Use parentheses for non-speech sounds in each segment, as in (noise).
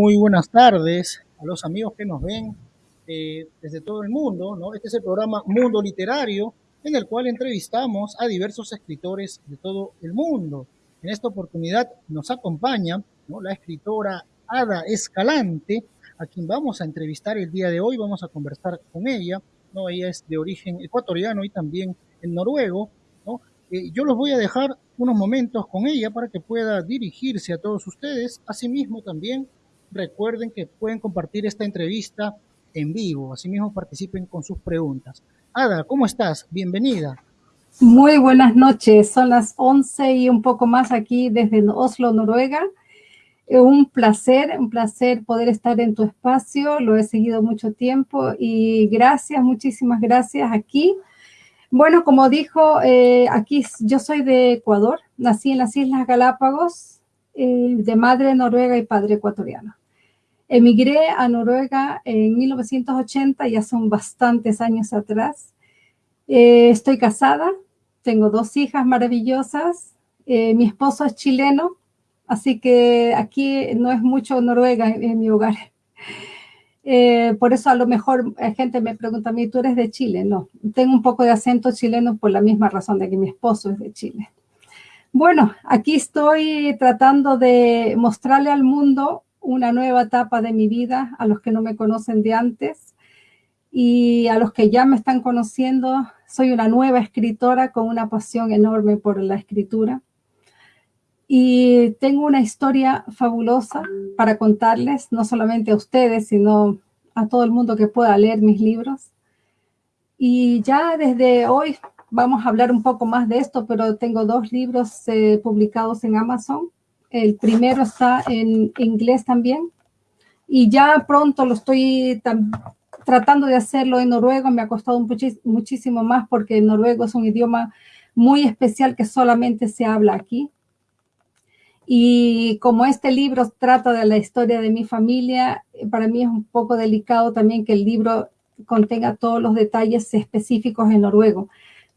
Muy buenas tardes a los amigos que nos ven eh, desde todo el mundo. ¿no? Este es el programa Mundo Literario, en el cual entrevistamos a diversos escritores de todo el mundo. En esta oportunidad nos acompaña ¿no? la escritora Ada Escalante, a quien vamos a entrevistar el día de hoy. Vamos a conversar con ella. ¿no? Ella es de origen ecuatoriano y también en noruego. ¿no? Eh, yo los voy a dejar unos momentos con ella para que pueda dirigirse a todos ustedes. Asimismo, también recuerden que pueden compartir esta entrevista en vivo. Asimismo, participen con sus preguntas. Ada, ¿cómo estás? Bienvenida. Muy buenas noches. Son las 11 y un poco más aquí desde Oslo, Noruega. Un placer, un placer poder estar en tu espacio. Lo he seguido mucho tiempo y gracias, muchísimas gracias aquí. Bueno, como dijo, eh, aquí yo soy de Ecuador. Nací en las Islas Galápagos, eh, de madre noruega y padre ecuatoriano. Emigré a Noruega en 1980, ya son bastantes años atrás. Eh, estoy casada, tengo dos hijas maravillosas, eh, mi esposo es chileno, así que aquí no es mucho Noruega en, mi hogar. (laughs) Por eso a lo mejor la gente me pregunta a mí, ¿tú eres de Chile? No, tengo un poco de acento chileno por la misma razón de que mi esposo es de Chile. Bueno, aquí estoy tratando de mostrarle al mundo una nueva etapa de mi vida a los que no me conocen de antes y a los que ya me están conociendo. Soy una nueva escritora con una pasión enorme por la escritura. Y tengo una historia fabulosa para contarles, no solamente a ustedes, sino a todo el mundo que pueda leer mis libros. Y ya desde hoy vamos a hablar un poco más de esto, pero tengo dos libros eh, publicados en Amazon el primero está en inglés también. Y ya pronto lo estoy tratando de hacerlo en noruego. Me ha costado muchísimo más porque el noruego es un idioma muy especial que solamente se habla aquí. Y como este libro trata de la historia de mi familia, para mí es un poco delicado también que el libro contenga todos los detalles específicos en noruego.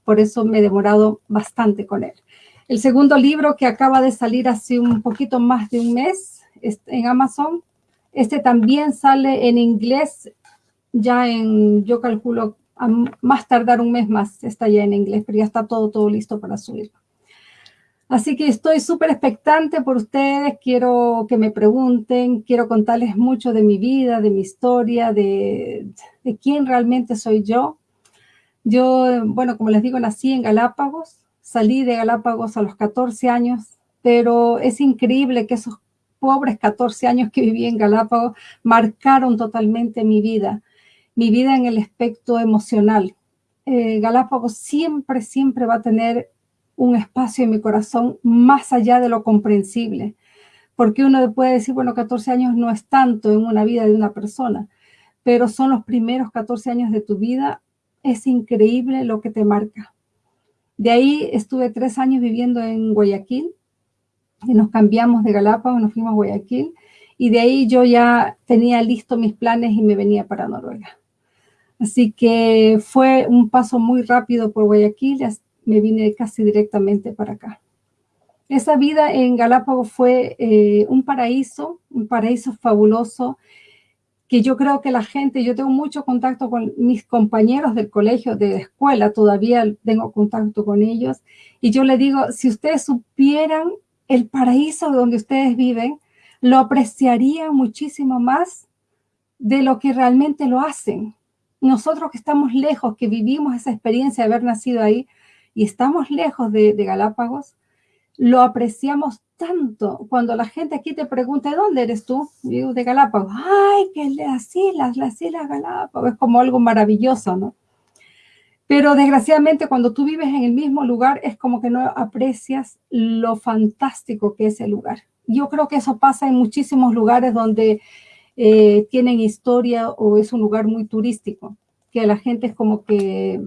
Por eso me he demorado bastante con él. El segundo libro que acaba de salir hace un poquito más de un mes en Amazon, este también sale en inglés, ya en, yo calculo, a más tardar un mes más está ya en inglés, pero ya está todo, todo listo para subirlo. Así que estoy súper expectante por ustedes, quiero que me pregunten, quiero contarles mucho de mi vida, de mi historia, de, de quién realmente soy yo. Yo, bueno, como les digo, nací en Galápagos, Salí de Galápagos a los 14 años, pero es increíble que esos pobres 14 años que viví en Galápagos marcaron totalmente mi vida, mi vida en el aspecto emocional. Eh, Galápagos siempre, siempre va a tener un espacio en mi corazón más allá de lo comprensible, porque uno puede decir, bueno, 14 años no es tanto en una vida de una persona, pero son los primeros 14 años de tu vida, es increíble lo que te marca. De ahí estuve tres años viviendo en Guayaquil y nos cambiamos de Galápagos, nos fuimos a Guayaquil y de ahí yo ya tenía listo mis planes y me venía para Noruega. Así que fue un paso muy rápido por Guayaquil, me vine casi directamente para acá. Esa vida en Galápagos fue eh, un paraíso, un paraíso fabuloso que yo creo que la gente, yo tengo mucho contacto con mis compañeros del colegio, de escuela, todavía tengo contacto con ellos, y yo le digo, si ustedes supieran el paraíso donde ustedes viven, lo apreciarían muchísimo más de lo que realmente lo hacen. Nosotros que estamos lejos, que vivimos esa experiencia de haber nacido ahí y estamos lejos de, de Galápagos, lo apreciamos tanto. Cuando la gente aquí te pregunta, ¿de dónde eres tú? digo, de Galápagos. Ay, que las islas, las islas Galápagos. Es como algo maravilloso, ¿no? Pero desgraciadamente cuando tú vives en el mismo lugar es como que no aprecias lo fantástico que es el lugar. Yo creo que eso pasa en muchísimos lugares donde eh, tienen historia o es un lugar muy turístico, que la gente es como que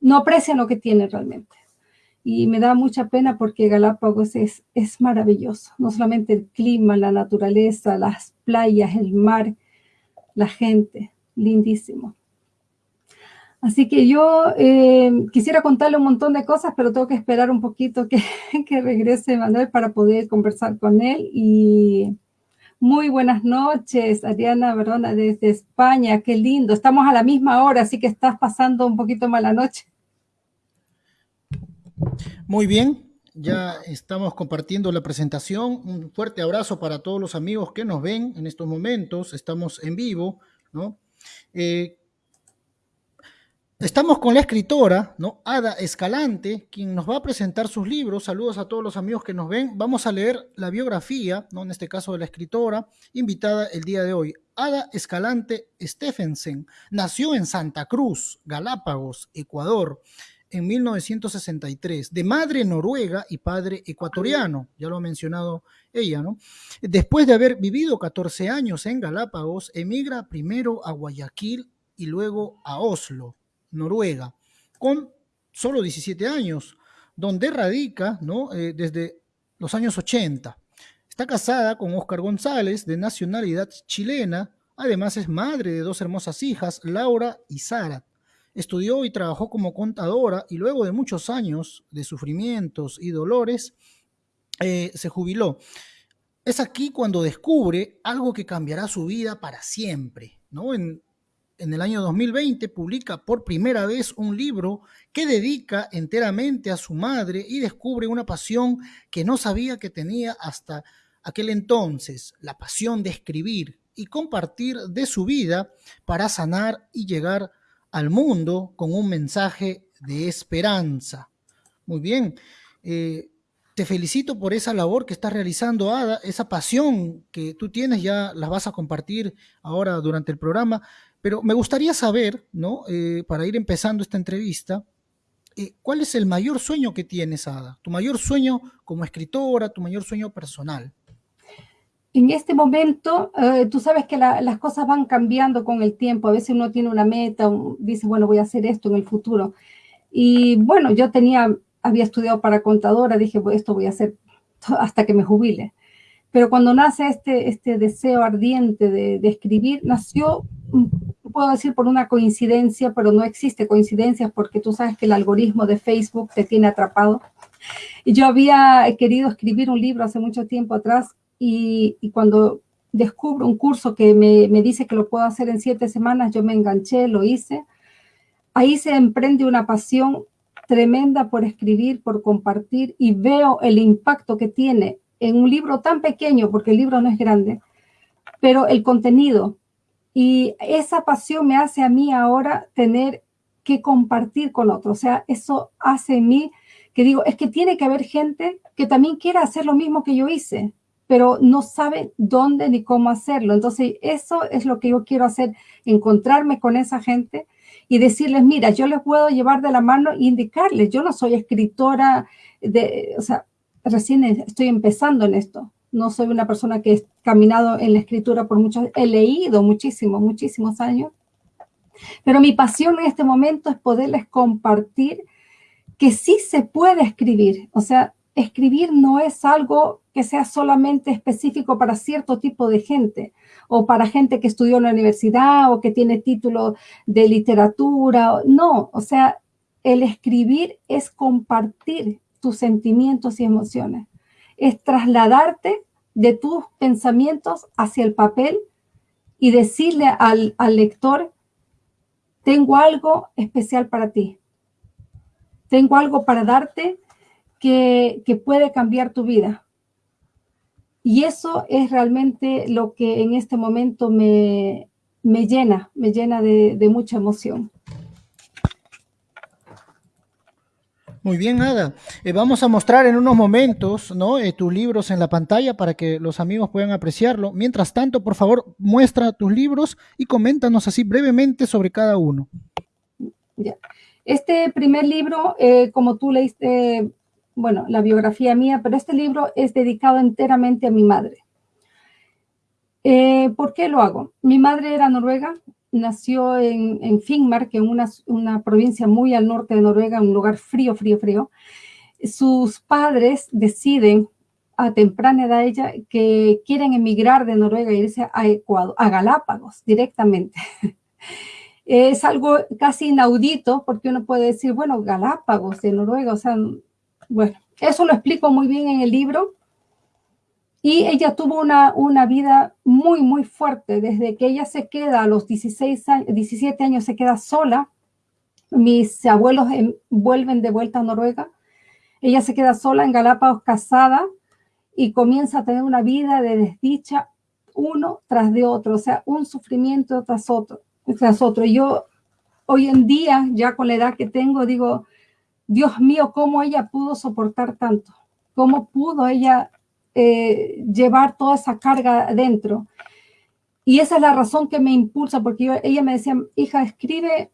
no aprecia lo que tiene realmente y me da mucha pena porque Galápagos es, es maravilloso, no solamente el clima, la naturaleza, las playas, el mar, la gente, lindísimo. Así que yo eh, quisiera contarle un montón de cosas, pero tengo que esperar un poquito que, (laughs) que regrese Manuel para poder conversar con él y Muy buenas noches, Ariana Verona desde España. Qué lindo. Estamos a la misma hora, así que estás pasando un poquito mala noche. Muy bien, ya estamos compartiendo la presentación. Un fuerte abrazo para todos los amigos que nos ven en estos momentos. Estamos en vivo, ¿no? Eh, estamos con la escritora, ¿no? Ada Escalante, quien nos va a presentar sus libros. Saludos a todos los amigos que nos ven. Vamos a leer la biografía, ¿no? En este caso de la escritora, invitada el día de hoy. Ada Escalante Stephensen nació en Santa Cruz, Galápagos, Ecuador en 1963, de madre noruega y padre ecuatoriano, ya lo ha mencionado ella, ¿no? Después de haber vivido 14 años en Galápagos, emigra primero a Guayaquil y luego a Oslo, Noruega, con solo 17 años, donde radica, ¿no? Eh, desde los años 80. Está casada con Oscar González, de nacionalidad chilena, además es madre de dos hermosas hijas, Laura y Sara. Estudió y trabajó como contadora y luego de muchos años de sufrimientos y dolores, eh, se jubiló. Es aquí cuando descubre algo que cambiará su vida para siempre. ¿no? En, en el año 2020 publica por primera vez un libro que dedica enteramente a su madre y descubre una pasión que no sabía que tenía hasta aquel entonces, la pasión de escribir y compartir de su vida para sanar y llegar al mundo con un mensaje de esperanza. Muy bien. Eh, te felicito por esa labor que estás realizando, Ada, esa pasión que tú tienes, ya las vas a compartir ahora durante el programa, pero me gustaría saber, ¿no? Eh, para ir empezando esta entrevista, eh, ¿cuál es el mayor sueño que tienes, Ada? Tu mayor sueño como escritora, tu mayor sueño personal en este momento, eh, tú sabes que las cosas van cambiando con el tiempo. A veces uno tiene una meta, dice, bueno, voy a hacer esto en el futuro. Y bueno, yo tenía, había estudiado para contadora, dije, pues esto voy a hacer (laughs) hasta que me jubile. Pero cuando nace este, este deseo ardiente de, de escribir, nació, mm, puedo decir por una coincidencia, pero no existe coincidencia porque tú sabes que el algoritmo de Facebook te tiene atrapado. Y yo había querido escribir un libro hace mucho tiempo atrás y, cuando descubro un curso que me, dice que lo puedo hacer en siete semanas, yo me enganché, lo hice. Ahí se emprende una pasión tremenda por escribir, por compartir y veo el impacto que tiene en un libro tan pequeño, porque el libro no es grande, pero el contenido. Y esa pasión me hace a mí ahora tener que compartir con otros. O sea, eso hace en mí que digo, es que tiene que haber gente que también quiera hacer lo mismo que yo hice pero no saben dónde ni cómo hacerlo. Entonces, eso es lo que yo quiero hacer, encontrarme con esa gente y decirles, mira, yo les puedo llevar de la mano e indicarles, yo no soy escritora, de, o sea, recién estoy empezando en esto. No soy una persona que he caminado en la escritura por muchos, he leído muchísimo, muchísimos años, pero mi pasión en este momento es poderles compartir que sí se puede escribir. O sea, escribir no es algo que sea solamente específico para cierto tipo de gente o para gente que estudió en la universidad o que tiene título de literatura. No, o sea, el escribir es compartir tus sentimientos y emociones, es trasladarte de tus pensamientos hacia el papel y decirle al, al lector, tengo algo especial para ti, tengo algo para darte que, puede cambiar tu vida. Y eso es realmente lo que en este momento me, llena, me llena de, mucha emoción. Muy bien, Ada. Eh, vamos a mostrar en unos momentos ¿no? Eh, tus libros en la pantalla para que los amigos puedan apreciarlo. Mientras tanto, por favor, muestra tus libros y coméntanos así brevemente sobre cada uno. Este primer libro, eh, como tú leíste bueno, la biografía mía, pero este libro es dedicado enteramente a mi madre. Eh, ¿Por qué lo hago? Mi madre era noruega, nació en, en Finnmark, en una, una, provincia muy al norte de Noruega, un lugar frío, frío, frío. Sus padres deciden a temprana edad ella que quieren emigrar de Noruega e irse a Ecuador, a Galápagos directamente. (laughs) es algo casi inaudito porque uno puede decir, bueno, Galápagos de Noruega, o sea, bueno, eso lo explico muy bien en el libro. Y ella tuvo una, una vida muy, muy fuerte. Desde que ella se queda a los 16 años, 17 años, se queda sola. Mis abuelos vuelven de vuelta a Noruega. Ella se queda sola en Galápagos, casada, y comienza a tener una vida de desdicha uno tras de otro, o sea, un sufrimiento tras otro, tras otro. Yo hoy en día, ya con la edad que tengo, digo, Dios mío, ¿cómo ella pudo soportar tanto? ¿Cómo pudo ella eh, llevar toda esa carga adentro? Y esa es la razón que me impulsa, porque ella me decía, hija, escribe,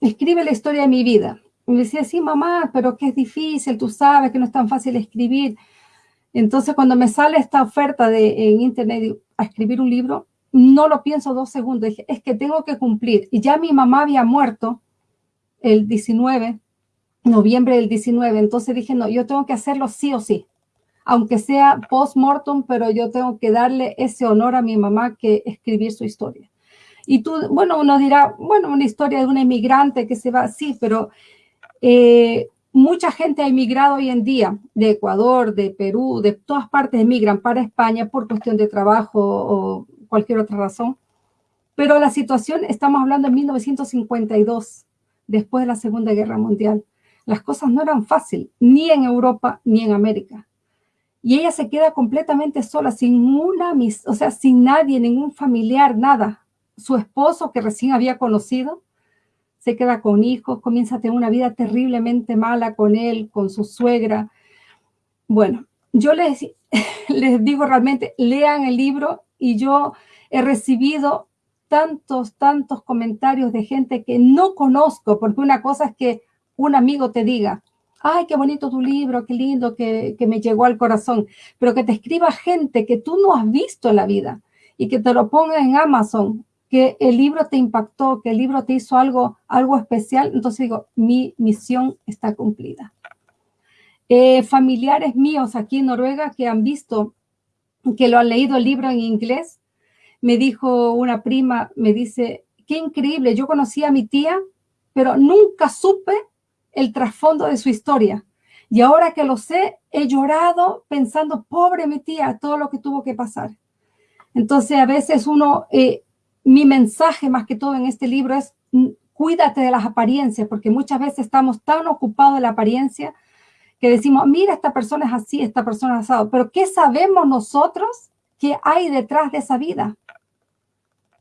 escribe la historia de mi vida. Me decía, sí, mamá, pero que es difícil, tú sabes que no es tan fácil escribir. Entonces, cuando me sale esta oferta de, en internet a escribir un libro, no lo pienso dos segundos. Es que tengo que cumplir. Y ya mi mamá había muerto el 19, noviembre del 19. Entonces dije, no, yo tengo que hacerlo sí o sí. Aunque sea post-mortem, pero yo tengo que darle ese honor a mi mamá que escribir su historia. Y tú, bueno, uno dirá, bueno, una historia de un emigrante que se va, sí, pero eh, Mucha gente ha emigrado hoy en día de Ecuador, de Perú, de todas partes emigran para España por cuestión de trabajo o cualquier otra razón. Pero la situación, estamos hablando en 1952, después de la Segunda Guerra Mundial. Las cosas no eran fáciles, ni en Europa ni en América. Y ella se queda completamente sola, sin una, o sea, sin nadie, ningún familiar, nada. Su esposo, que recién había conocido, se queda con hijos, comienza a tener una vida terriblemente mala con él, con su suegra. Bueno, yo les, (laughs) les digo realmente, lean el libro y yo he recibido tantos, tantos comentarios de gente que no conozco, porque una cosa es que un amigo te diga, ay, qué bonito tu libro, qué lindo, que, que, me llegó al corazón, pero que te escriba gente que tú no has visto en la vida y que te lo ponga en Amazon que el libro te impactó, que el libro te hizo algo, algo especial, entonces digo, mi misión está cumplida. Eh, familiares míos aquí en Noruega que han visto, que lo han leído el libro en inglés, me dijo una prima, me dice, qué increíble, yo conocí a mi tía, pero nunca supe el trasfondo de su historia. Y ahora que lo sé, he llorado pensando, pobre mi tía, todo lo que tuvo que pasar. Entonces, a veces uno eh, mi mensaje más que todo en este libro es mm, cuídate de las apariencias, porque muchas veces estamos tan ocupados de la apariencia que decimos, mira, esta persona es así, esta persona es asado, pero ¿qué sabemos nosotros que hay detrás de esa vida?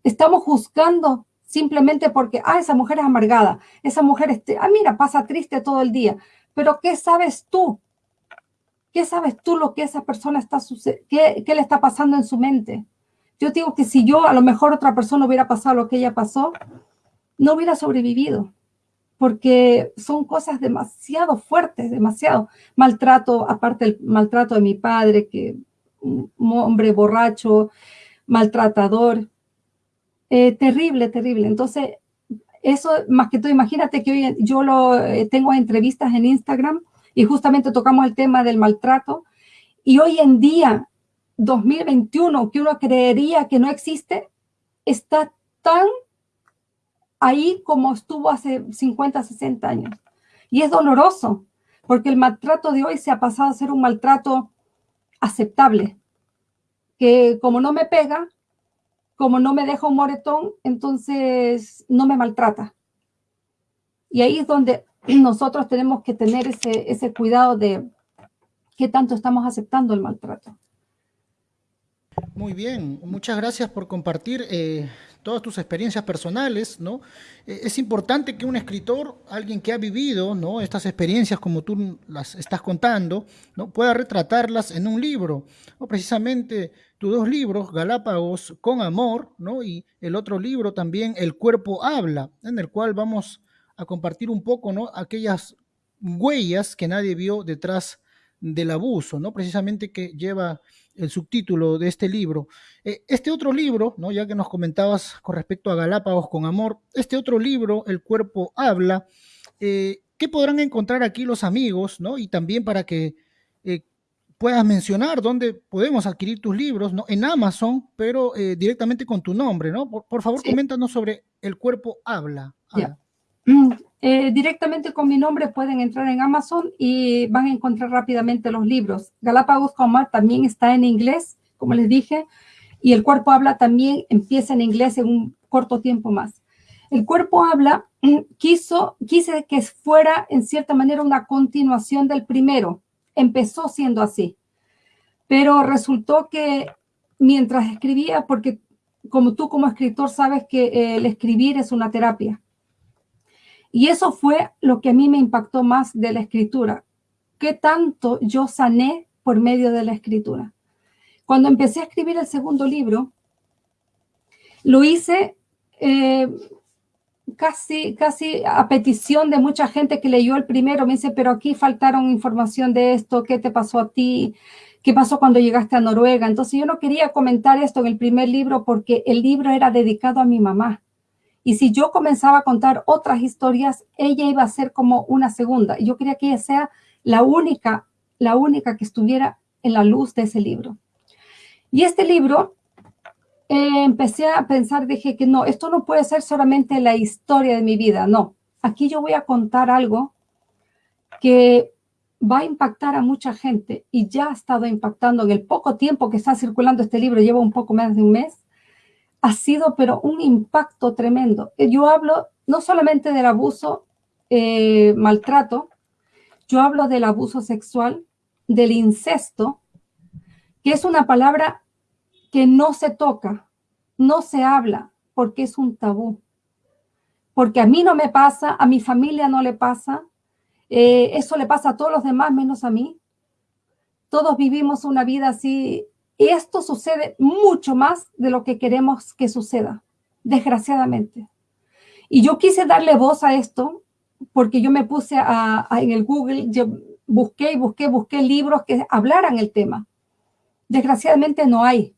Estamos juzgando simplemente porque, ah, esa mujer es amargada, esa mujer, este, ah, mira, pasa triste todo el día, pero ¿qué sabes tú? ¿Qué sabes tú lo que esa persona está, qué, qué le está pasando en su mente? Yo digo que si yo, a lo mejor otra persona hubiera pasado lo que ella pasó, no hubiera sobrevivido, porque son cosas demasiado fuertes, demasiado maltrato, aparte del maltrato de mi padre, que un hombre borracho, maltratador, eh, terrible, terrible. Entonces, eso más que todo, imagínate que hoy yo lo eh, tengo entrevistas en Instagram y justamente tocamos el tema del maltrato y hoy en día 2021 que uno creería que no existe, está tan ahí como estuvo hace 50, 60 años. Y es doloroso, porque el maltrato de hoy se ha pasado a ser un maltrato aceptable, que como no me pega, como no me deja un moretón, entonces no me maltrata. Y ahí es donde nosotros tenemos que tener ese, cuidado de qué tanto estamos aceptando el maltrato. Muy bien, muchas gracias por compartir eh, todas tus experiencias personales, ¿no? Eh, es importante que un escritor, alguien que ha vivido, ¿no? Estas experiencias como tú las estás contando, ¿no? Pueda retratarlas en un libro, ¿no? Precisamente tus dos libros, Galápagos con Amor, ¿no? Y el otro libro también, El Cuerpo Habla, en el cual vamos a compartir un poco, ¿no? Aquellas huellas que nadie vio detrás del abuso, ¿no? Precisamente que lleva el subtítulo de este libro. Eh, este otro libro, ¿no? ya que nos comentabas con respecto a Galápagos con Amor, este otro libro, El cuerpo habla, eh, ¿qué podrán encontrar aquí los amigos? ¿no? Y también para que eh, puedas mencionar dónde podemos adquirir tus libros, ¿no? en Amazon, pero directamente con tu nombre. ¿no? Por, favor, coméntanos sobre El cuerpo habla. Mm, eh, directamente con mi nombre pueden entrar en Amazon y van a encontrar rápidamente los libros. Galápagos Comar también está en inglés, como les dije, y el cuerpo habla también empieza en inglés en un corto tiempo más. El cuerpo habla mm, quiso, quise que fuera en cierta manera una continuación del primero. Empezó siendo así, pero resultó que mientras escribía, porque como tú como escritor sabes que el escribir es una terapia, y eso fue lo que a mí me impactó más de la escritura. ¿Qué tanto yo sané por medio de la escritura? Cuando empecé a escribir el segundo libro, lo hice eh, casi, casi a petición de mucha gente que leyó el primero. Me dice, pero aquí faltaron información de esto, ¿qué te pasó a ti? ¿Qué pasó cuando llegaste a Noruega? Entonces yo no quería comentar esto en el primer libro porque el libro era dedicado a mi mamá. Y si yo comenzaba a contar otras historias, ella iba a ser como una segunda. Y yo quería que ella sea la única, la única que estuviera en la luz de ese libro. Y este libro, eh, empecé a pensar, dije que no, esto no puede ser solamente la historia de mi vida, no. Aquí yo voy a contar algo que va a impactar a mucha gente y ya ha estado impactando en el poco tiempo que está circulando este libro, lleva un poco más de un mes, ha sido pero un impacto tremendo. Yo hablo no solamente del abuso, eh, maltrato, yo hablo del abuso sexual, del incesto, que es una palabra que no se toca, no se habla, porque es un tabú. Porque a mí no me pasa, a mi familia no le pasa, eh, eso le pasa a todos los demás menos a mí. Todos vivimos una vida así y esto sucede mucho más de lo que queremos que suceda, desgraciadamente. Y yo quise darle voz a esto porque yo me puse a, en el Google, yo busqué y busqué, busqué libros que hablaran el tema. Desgraciadamente no hay.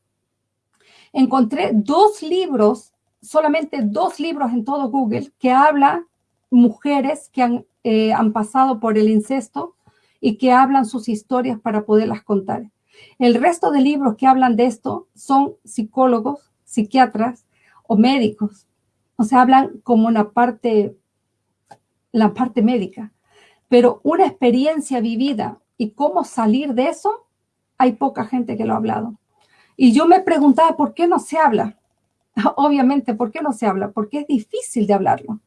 Encontré dos libros, solamente dos libros en todo Google, que hablan mujeres que han, eh, han pasado por el incesto y que hablan sus historias para poderlas contar. El resto de libros que hablan de esto son psicólogos, psiquiatras o médicos. O sea, hablan como una parte, la parte médica. Pero una experiencia vivida y cómo salir de eso, hay poca gente que lo ha hablado. Y yo me preguntaba, ¿por qué no se habla? (laughs) Obviamente, ¿por qué no se habla? Porque es difícil de hablarlo.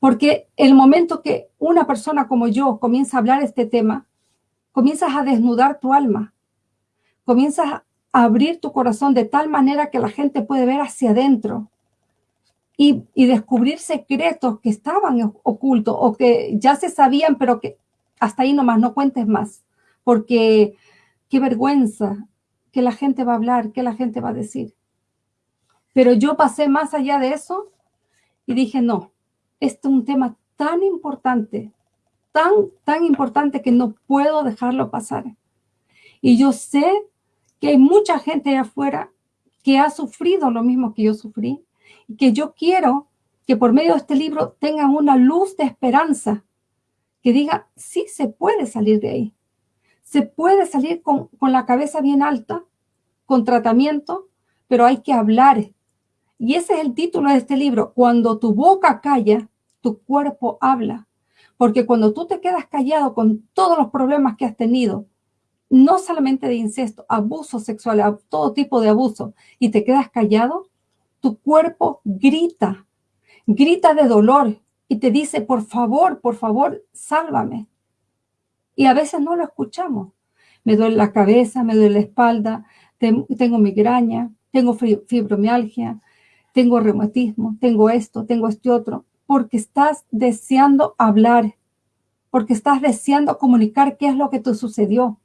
Porque el momento que una persona como yo comienza a hablar este tema, comienzas a desnudar tu alma, comienzas a abrir tu corazón de tal manera que la gente puede ver hacia adentro y, descubrir secretos que estaban ocultos o que ya se sabían, pero que hasta ahí nomás no cuentes más, porque qué vergüenza que la gente va a hablar, que la gente va a decir. Pero yo pasé más allá de eso y dije, no, este es un tema tan importante, tan, tan importante que no puedo dejarlo pasar. Y yo sé que hay mucha gente afuera que ha sufrido lo mismo que yo sufrí y que yo quiero que por medio de este libro tengan una luz de esperanza que diga, sí se puede salir de ahí. Se puede salir con, con la cabeza bien alta, con tratamiento, pero hay que hablar. Y ese es el título de este libro. Cuando tu boca calla, tu cuerpo habla. Porque cuando tú te quedas callado con todos los problemas que has tenido, no solamente de incesto, abuso sexual, todo tipo de abuso, y te quedas callado, tu cuerpo grita, grita de dolor y te dice, por favor, por favor, sálvame. Y a veces no lo escuchamos. Me duele la cabeza, me duele la espalda, tengo migraña, tengo fibromialgia, tengo reumatismo, tengo esto, tengo este otro, porque estás deseando hablar, porque estás deseando comunicar qué es lo que te sucedió.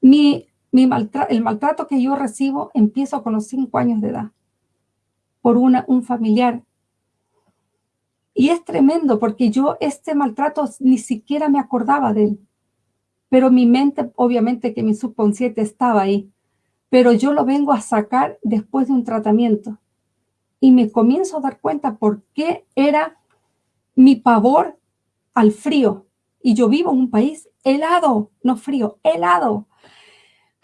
Mi, el maltrato que yo recibo empiezo con los cinco años de edad por una, un familiar. Y es tremendo porque yo este maltrato ni siquiera me acordaba de él. Pero mi mente, obviamente que mi subconsciente estaba ahí. Pero yo lo vengo a sacar después de un tratamiento. Y me comienzo a dar cuenta por qué era mi pavor al frío. Y yo vivo en un país helado, no frío, helado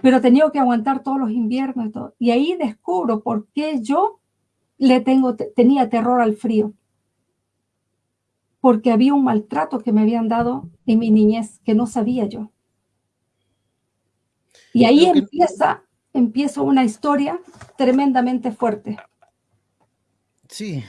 pero tenía que aguantar todos los inviernos y todo. Ahí descubro por qué yo le tengo, tenía terror al frío. Porque había un maltrato que me habían dado en mi niñez que no sabía yo. Y ahí empieza, empieza una historia tremendamente fuerte. Sí,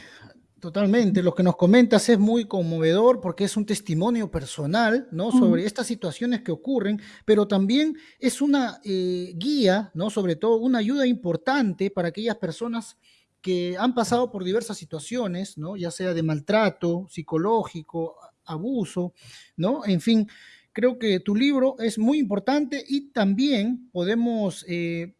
Totalmente, lo que nos comentas es muy conmovedor porque es un testimonio personal, ¿no? Sobre estas situaciones que ocurren, pero también es una eh, guía, ¿no? Sobre todo una ayuda importante para aquellas personas que han pasado por diversas situaciones, ¿no? Ya sea de maltrato psicológico, abuso, ¿no? En fin, creo que tu libro es muy importante y también podemos eh,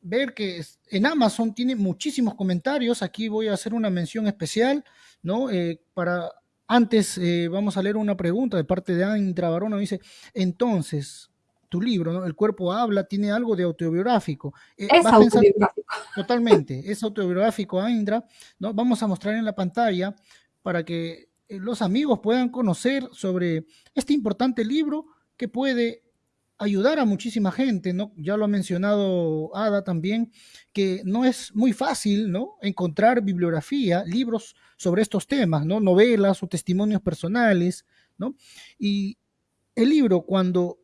ver que en Amazon tiene muchísimos comentarios. Aquí voy a hacer una mención especial, ¿no? Eh, para antes eh, vamos a leer una pregunta de parte de Andra Barona. Dice, entonces, tu libro, ¿no? El cuerpo habla, tiene algo de autobiográfico. Eh, es autobiográfico. (laughs) totalmente, es autobiográfico, Indra, ¿no? Vamos a mostrar en la pantalla para que los amigos puedan conocer sobre este importante libro que puede ayudar a muchísima gente, ¿no? Ya lo ha mencionado Ada también, que no es muy fácil, ¿no? Encontrar bibliografía, libros sobre estos temas, ¿no? Novelas o testimonios personales, ¿no? Y el libro, cuando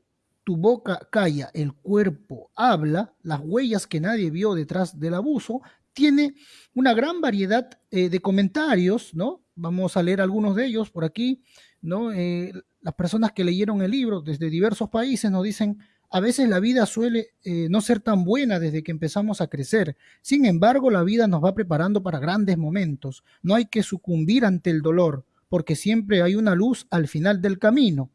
tu boca calla, el cuerpo habla, las huellas que nadie vio detrás del abuso, tiene una gran variedad eh, de comentarios, ¿no? Vamos a leer algunos de ellos por aquí, ¿no? Eh, las personas que leyeron el libro desde diversos países nos dicen, a veces la vida suele eh, no ser tan buena desde que empezamos a crecer. Sin embargo, la vida nos va preparando para grandes momentos. No hay que sucumbir ante el dolor, porque siempre hay una luz al final del camino.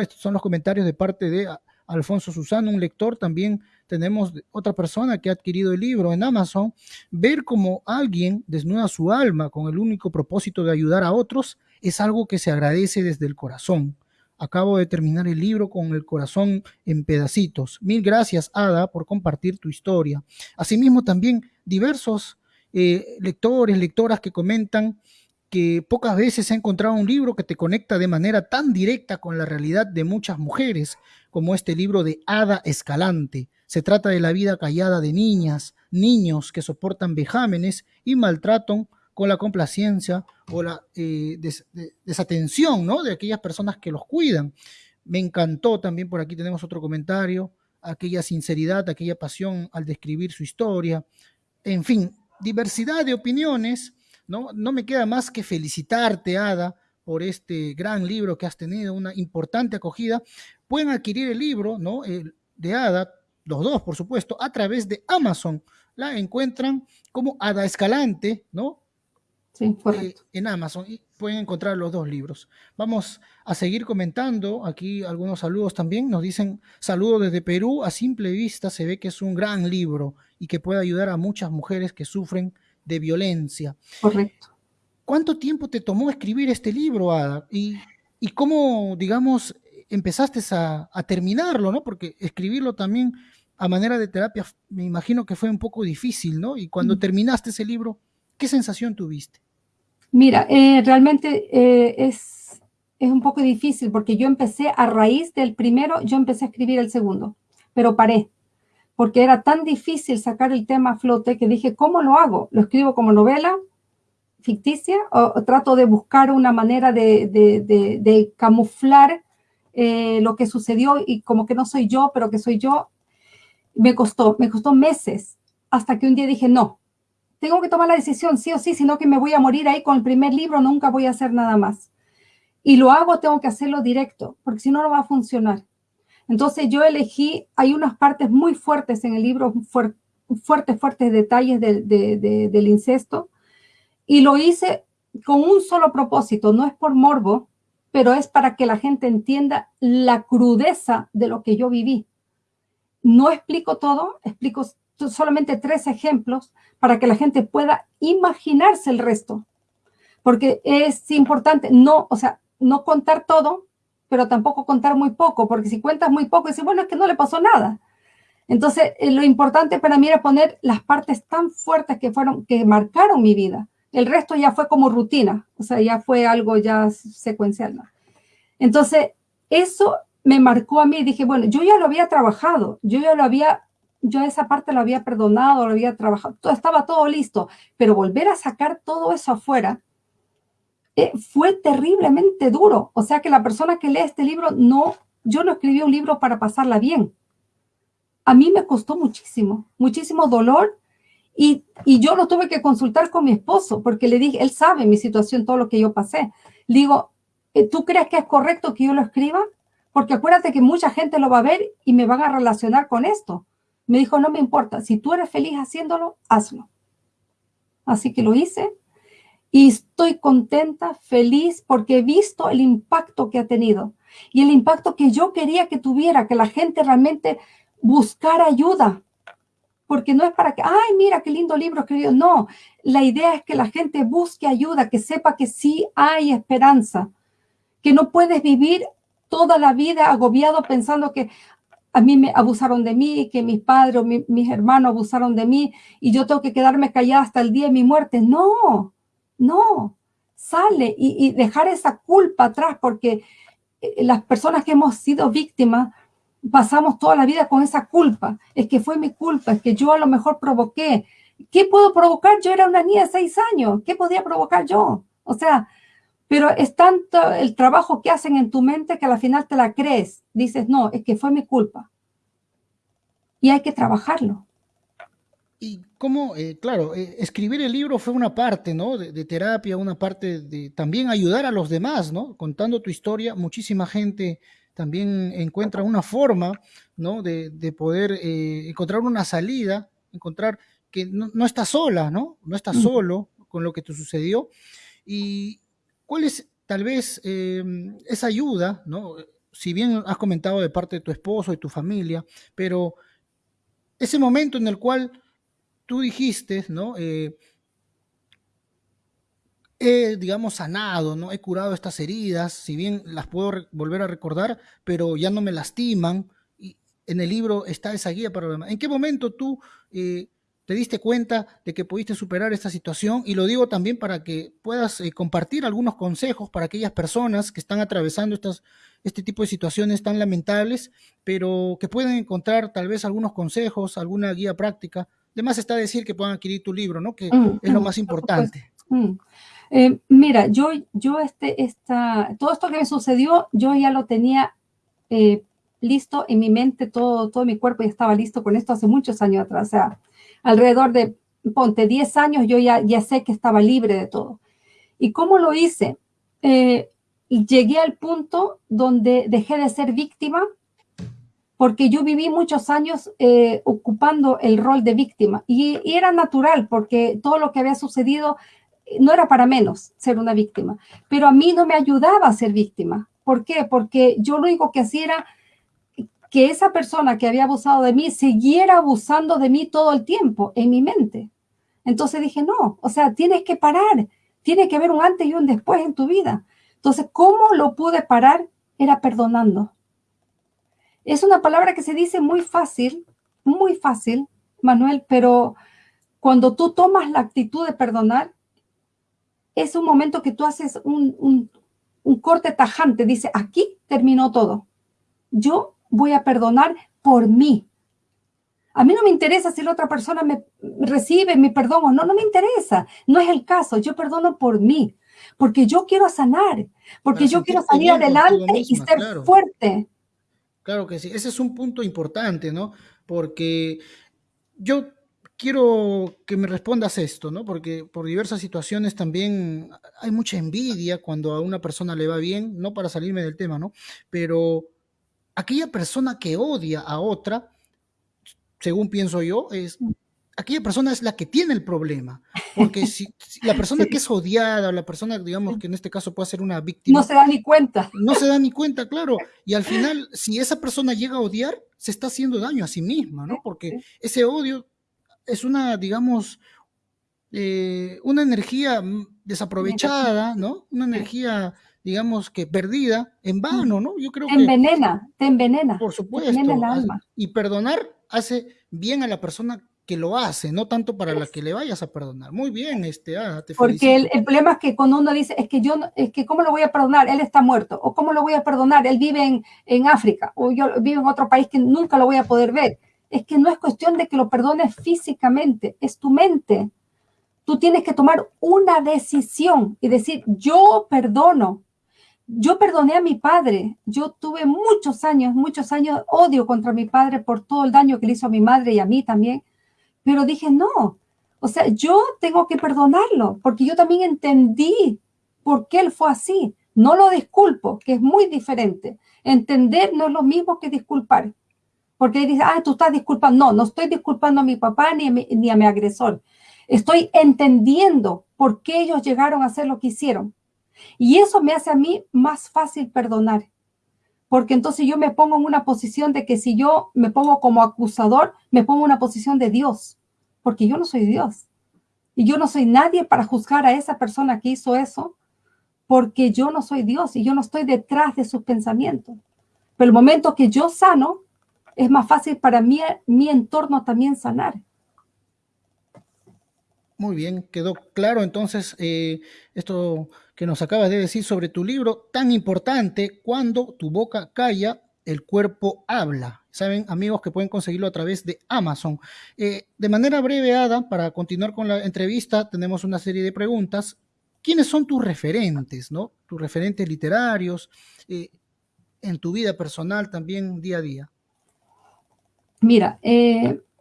Estos son los comentarios de parte de Alfonso Susano, un lector. También tenemos otra persona que ha adquirido el libro en Amazon. Ver cómo alguien desnuda su alma con el único propósito de ayudar a otros es algo que se agradece desde el corazón. Acabo de terminar el libro con el corazón en pedacitos. Mil gracias, Ada, por compartir tu historia. Asimismo, también diversos eh, lectores, lectoras que comentan que pocas veces ha encontrado un libro que te conecta de manera tan directa con la realidad de muchas mujeres, como este libro de Ada Escalante. Se trata de la vida callada de niñas, niños que soportan vejámenes y maltrato con la complacencia o la eh, desatención ¿no? de aquellas personas que los cuidan. Me encantó también, por aquí tenemos otro comentario, aquella sinceridad, aquella pasión al describir su historia. En fin, diversidad de opiniones. No, no me queda más que felicitarte, Ada, por este gran libro que has tenido, una importante acogida. Pueden adquirir el libro ¿no? de Ada, los dos, por supuesto, a través de Amazon. La encuentran como Ada Escalante, ¿no? Sí, eh, en Amazon y pueden encontrar los dos libros. Vamos a seguir comentando aquí algunos saludos también. Nos dicen saludos desde Perú. A simple vista se ve que es un gran libro y que puede ayudar a muchas mujeres que sufren de violencia. Correcto. ¿Cuánto tiempo te tomó escribir este libro, Ada? Y, y cómo, digamos, empezaste a, a terminarlo, ¿no? Porque escribirlo también a manera de terapia, me imagino que fue un poco difícil, ¿no? Y cuando terminaste ese libro, ¿qué sensación tuviste? Mira, eh, realmente eh, es, es un poco difícil porque yo empecé a raíz del primero, yo empecé a escribir el segundo, pero paré, porque era tan difícil sacar el tema a flote que dije, ¿cómo lo hago? ¿Lo escribo como novela ficticia o, trato de buscar una manera de, de, camuflar eh, lo que sucedió y como que no soy yo, pero que soy yo? Me costó, me costó meses hasta que un día dije, no, tengo que tomar la decisión sí o sí, sino que me voy a morir ahí con el primer libro, nunca voy a hacer nada más. Y lo hago, tengo que hacerlo directo, porque si no, no va a funcionar. Entonces yo elegí, hay unas partes muy fuertes en el libro, fuertes, fuertes detalles del incesto, y lo hice con un solo propósito, no es por morbo, pero es para que la gente entienda la crudeza de lo que yo viví. No explico todo, explico solamente tres ejemplos para que la gente pueda imaginarse el resto. Porque es importante no, o sea, no contar todo, pero tampoco contar muy poco, porque si cuentas muy poco, dices, bueno, es que no le pasó nada. Entonces, eh, lo importante para mí era poner las partes tan fuertes que fueron, que marcaron mi vida. El resto ya fue como rutina, o sea, ya fue algo ya secuencial. Entonces, eso me marcó a mí. Dije, bueno, yo ya lo había trabajado, yo ya lo había yo esa parte lo había perdonado, lo había trabajado, estaba todo listo, pero volver a sacar todo eso afuera eh, fue terriblemente duro. O sea que la persona que lee este libro, no, yo no escribí un libro para pasarla bien. A mí me costó muchísimo, muchísimo dolor y, y, yo lo tuve que consultar con mi esposo porque le dije, él sabe mi situación, todo lo que yo pasé. Digo, eh, ¿tú crees que es correcto que yo lo escriba? Porque acuérdate que mucha gente lo va a ver y me van a relacionar con esto. Me dijo, no me importa, si tú eres feliz haciéndolo, hazlo. Así que lo hice y estoy contenta, feliz, porque he visto el impacto que ha tenido y el impacto que yo quería que tuviera, que la gente realmente buscara ayuda. Porque no es para que, ay, mira qué lindo libro escribió. No, la idea es que la gente busque ayuda, que sepa que sí hay esperanza, que no puedes vivir toda la vida agobiado pensando que, a mí me abusaron de mí, que mis padres o mis hermanos abusaron de mí y yo tengo que quedarme callada hasta el día de mi muerte. No, no, sale y, dejar esa culpa atrás porque eh, las personas que hemos sido víctimas pasamos toda la vida con esa culpa. Es que fue mi culpa, es que yo a lo mejor provoqué. ¿Qué puedo provocar? Yo era una niña de seis años. ¿Qué podía provocar yo? O sea, pero es tanto el trabajo que hacen en tu mente que al final te la crees. Dices, no, es que fue mi culpa. Y hay que trabajarlo. Y cómo, eh, claro, eh, escribir el libro fue una parte, ¿no? De, terapia, una parte de también ayudar a los demás, ¿no? Contando tu historia, muchísima gente también encuentra una forma, ¿no? De, poder eh, encontrar una salida, encontrar que no, no estás sola, ¿no? No estás solo con lo que te sucedió. Y, ¿Cuál es tal vez em, esa ayuda, ¿no? Si bien has comentado de parte de tu esposo y tu familia, pero ese momento en el cual tú dijiste, ¿no? Eh, he, digamos, sanado, ¿no? He curado estas heridas, si bien las puedo volver a recordar, pero ya no me lastiman. Y en el libro está esa guía para lo demás. ¿En qué momento tú eh, te diste cuenta de que pudiste superar esta situación y lo digo también para que puedas eh, compartir algunos consejos para aquellas personas que están atravesando estas, este tipo de situaciones tan lamentables, pero que pueden encontrar tal vez algunos consejos, alguna guía práctica. Además está decir que puedan adquirir tu libro, ¿no? Que mm, es lo mm, más importante. Mm. Eh, mira, yo, yo este, esta, todo esto que me sucedió, yo ya lo tenía eh, listo en mi mente, todo, todo mi cuerpo ya estaba listo con esto hace muchos años atrás. O sea, alrededor de, ponte, 10 años, yo ya, ya sé que estaba libre de todo. ¿Y cómo lo hice? Eh, llegué al punto donde dejé de ser víctima porque yo viví muchos años eh, ocupando el rol de víctima y, y, era natural porque todo lo que había sucedido eh, no era para menos ser una víctima, pero a mí no me ayudaba a ser víctima. ¿Por qué? Porque yo lo único que hacía era que esa persona que había abusado de mí siguiera abusando de mí todo el tiempo en mi mente. Entonces dije, no, o sea, tienes que parar, tiene que haber un antes y un después en tu vida. Entonces, ¿cómo lo pude parar? Era perdonando. Es una palabra que se dice muy fácil, muy fácil, Manuel, pero cuando tú tomas la actitud de perdonar, es un momento que tú haces un, un, un corte tajante, dice, aquí terminó todo. Yo voy a perdonar por mí. A mí no me interesa si la otra persona me recibe mi perdón o no, no me interesa. No es el caso. Yo perdono por mí, porque yo quiero sanar, porque yo quiero salir adelante y ser fuerte. Claro que sí. Ese es un punto importante, ¿no? Porque yo quiero que me respondas esto, ¿no? Porque por diversas situaciones también hay mucha envidia cuando a una persona le va bien, no para salirme del tema, ¿no? Pero aquella persona que odia a otra, según pienso yo, es aquella persona es la que tiene el problema. Porque (laughs) si, la persona que es odiada, o la persona, digamos, que en este caso puede ser una víctima. No se da ni cuenta. No se da ni (laughs) cuenta, claro. Y al final, si esa persona llega a odiar, se está haciendo daño a sí misma, ¿no? Porque ese odio es una, digamos, eh, una energía desaprovechada, ¿no? Una energía digamos que perdida en vano, ¿no? Yo creo te envenena, te envenena. Por supuesto. envenena el alma. Y perdonar hace bien a la persona que lo hace, no tanto para la que le vayas a perdonar. Muy bien, este, ah, te Porque el, el, problema es que cuando uno dice, es que yo, es que ¿cómo lo voy a perdonar? Él está muerto. O ¿cómo lo voy a perdonar? Él vive en, en África. O yo vivo en otro país que nunca lo voy a poder ver. Es que no es cuestión de que lo perdones físicamente, es tu mente. Tú tienes que tomar una decisión y decir, yo perdono. Yo perdoné a mi padre. Yo tuve muchos años, muchos años odio contra mi padre por todo el daño que le hizo a mi madre y a mí también. Pero dije, no. O sea, yo tengo que perdonarlo porque yo también entendí por qué él fue así. No lo disculpo, que es muy diferente. Entender no es lo mismo que disculpar. Porque dice, ah, tú estás disculpando. No, no estoy disculpando a mi papá ni a mi, ni a mi agresor. Estoy entendiendo por qué ellos llegaron a hacer lo que hicieron. Y eso me hace a mí más fácil perdonar. Porque entonces yo me pongo en una posición de que si yo me pongo como acusador, me pongo en una posición de Dios. Porque yo no soy Dios. Y yo no soy nadie para juzgar a esa persona que hizo eso. Porque yo no soy Dios y yo no estoy detrás de sus pensamientos. Pero el momento que yo sano, es más fácil para mí, mi entorno también sanar. Muy bien, quedó claro entonces eh, esto que nos acabas de decir sobre tu libro tan importante, Cuando tu boca calla, el cuerpo habla. Saben, amigos, que pueden conseguirlo a través de Amazon. Eh, de manera breve, Ada, para continuar con la entrevista, tenemos una serie de preguntas. ¿Quiénes son tus referentes, no? Tus referentes literarios, eh, en tu vida personal también, día a día. Mira,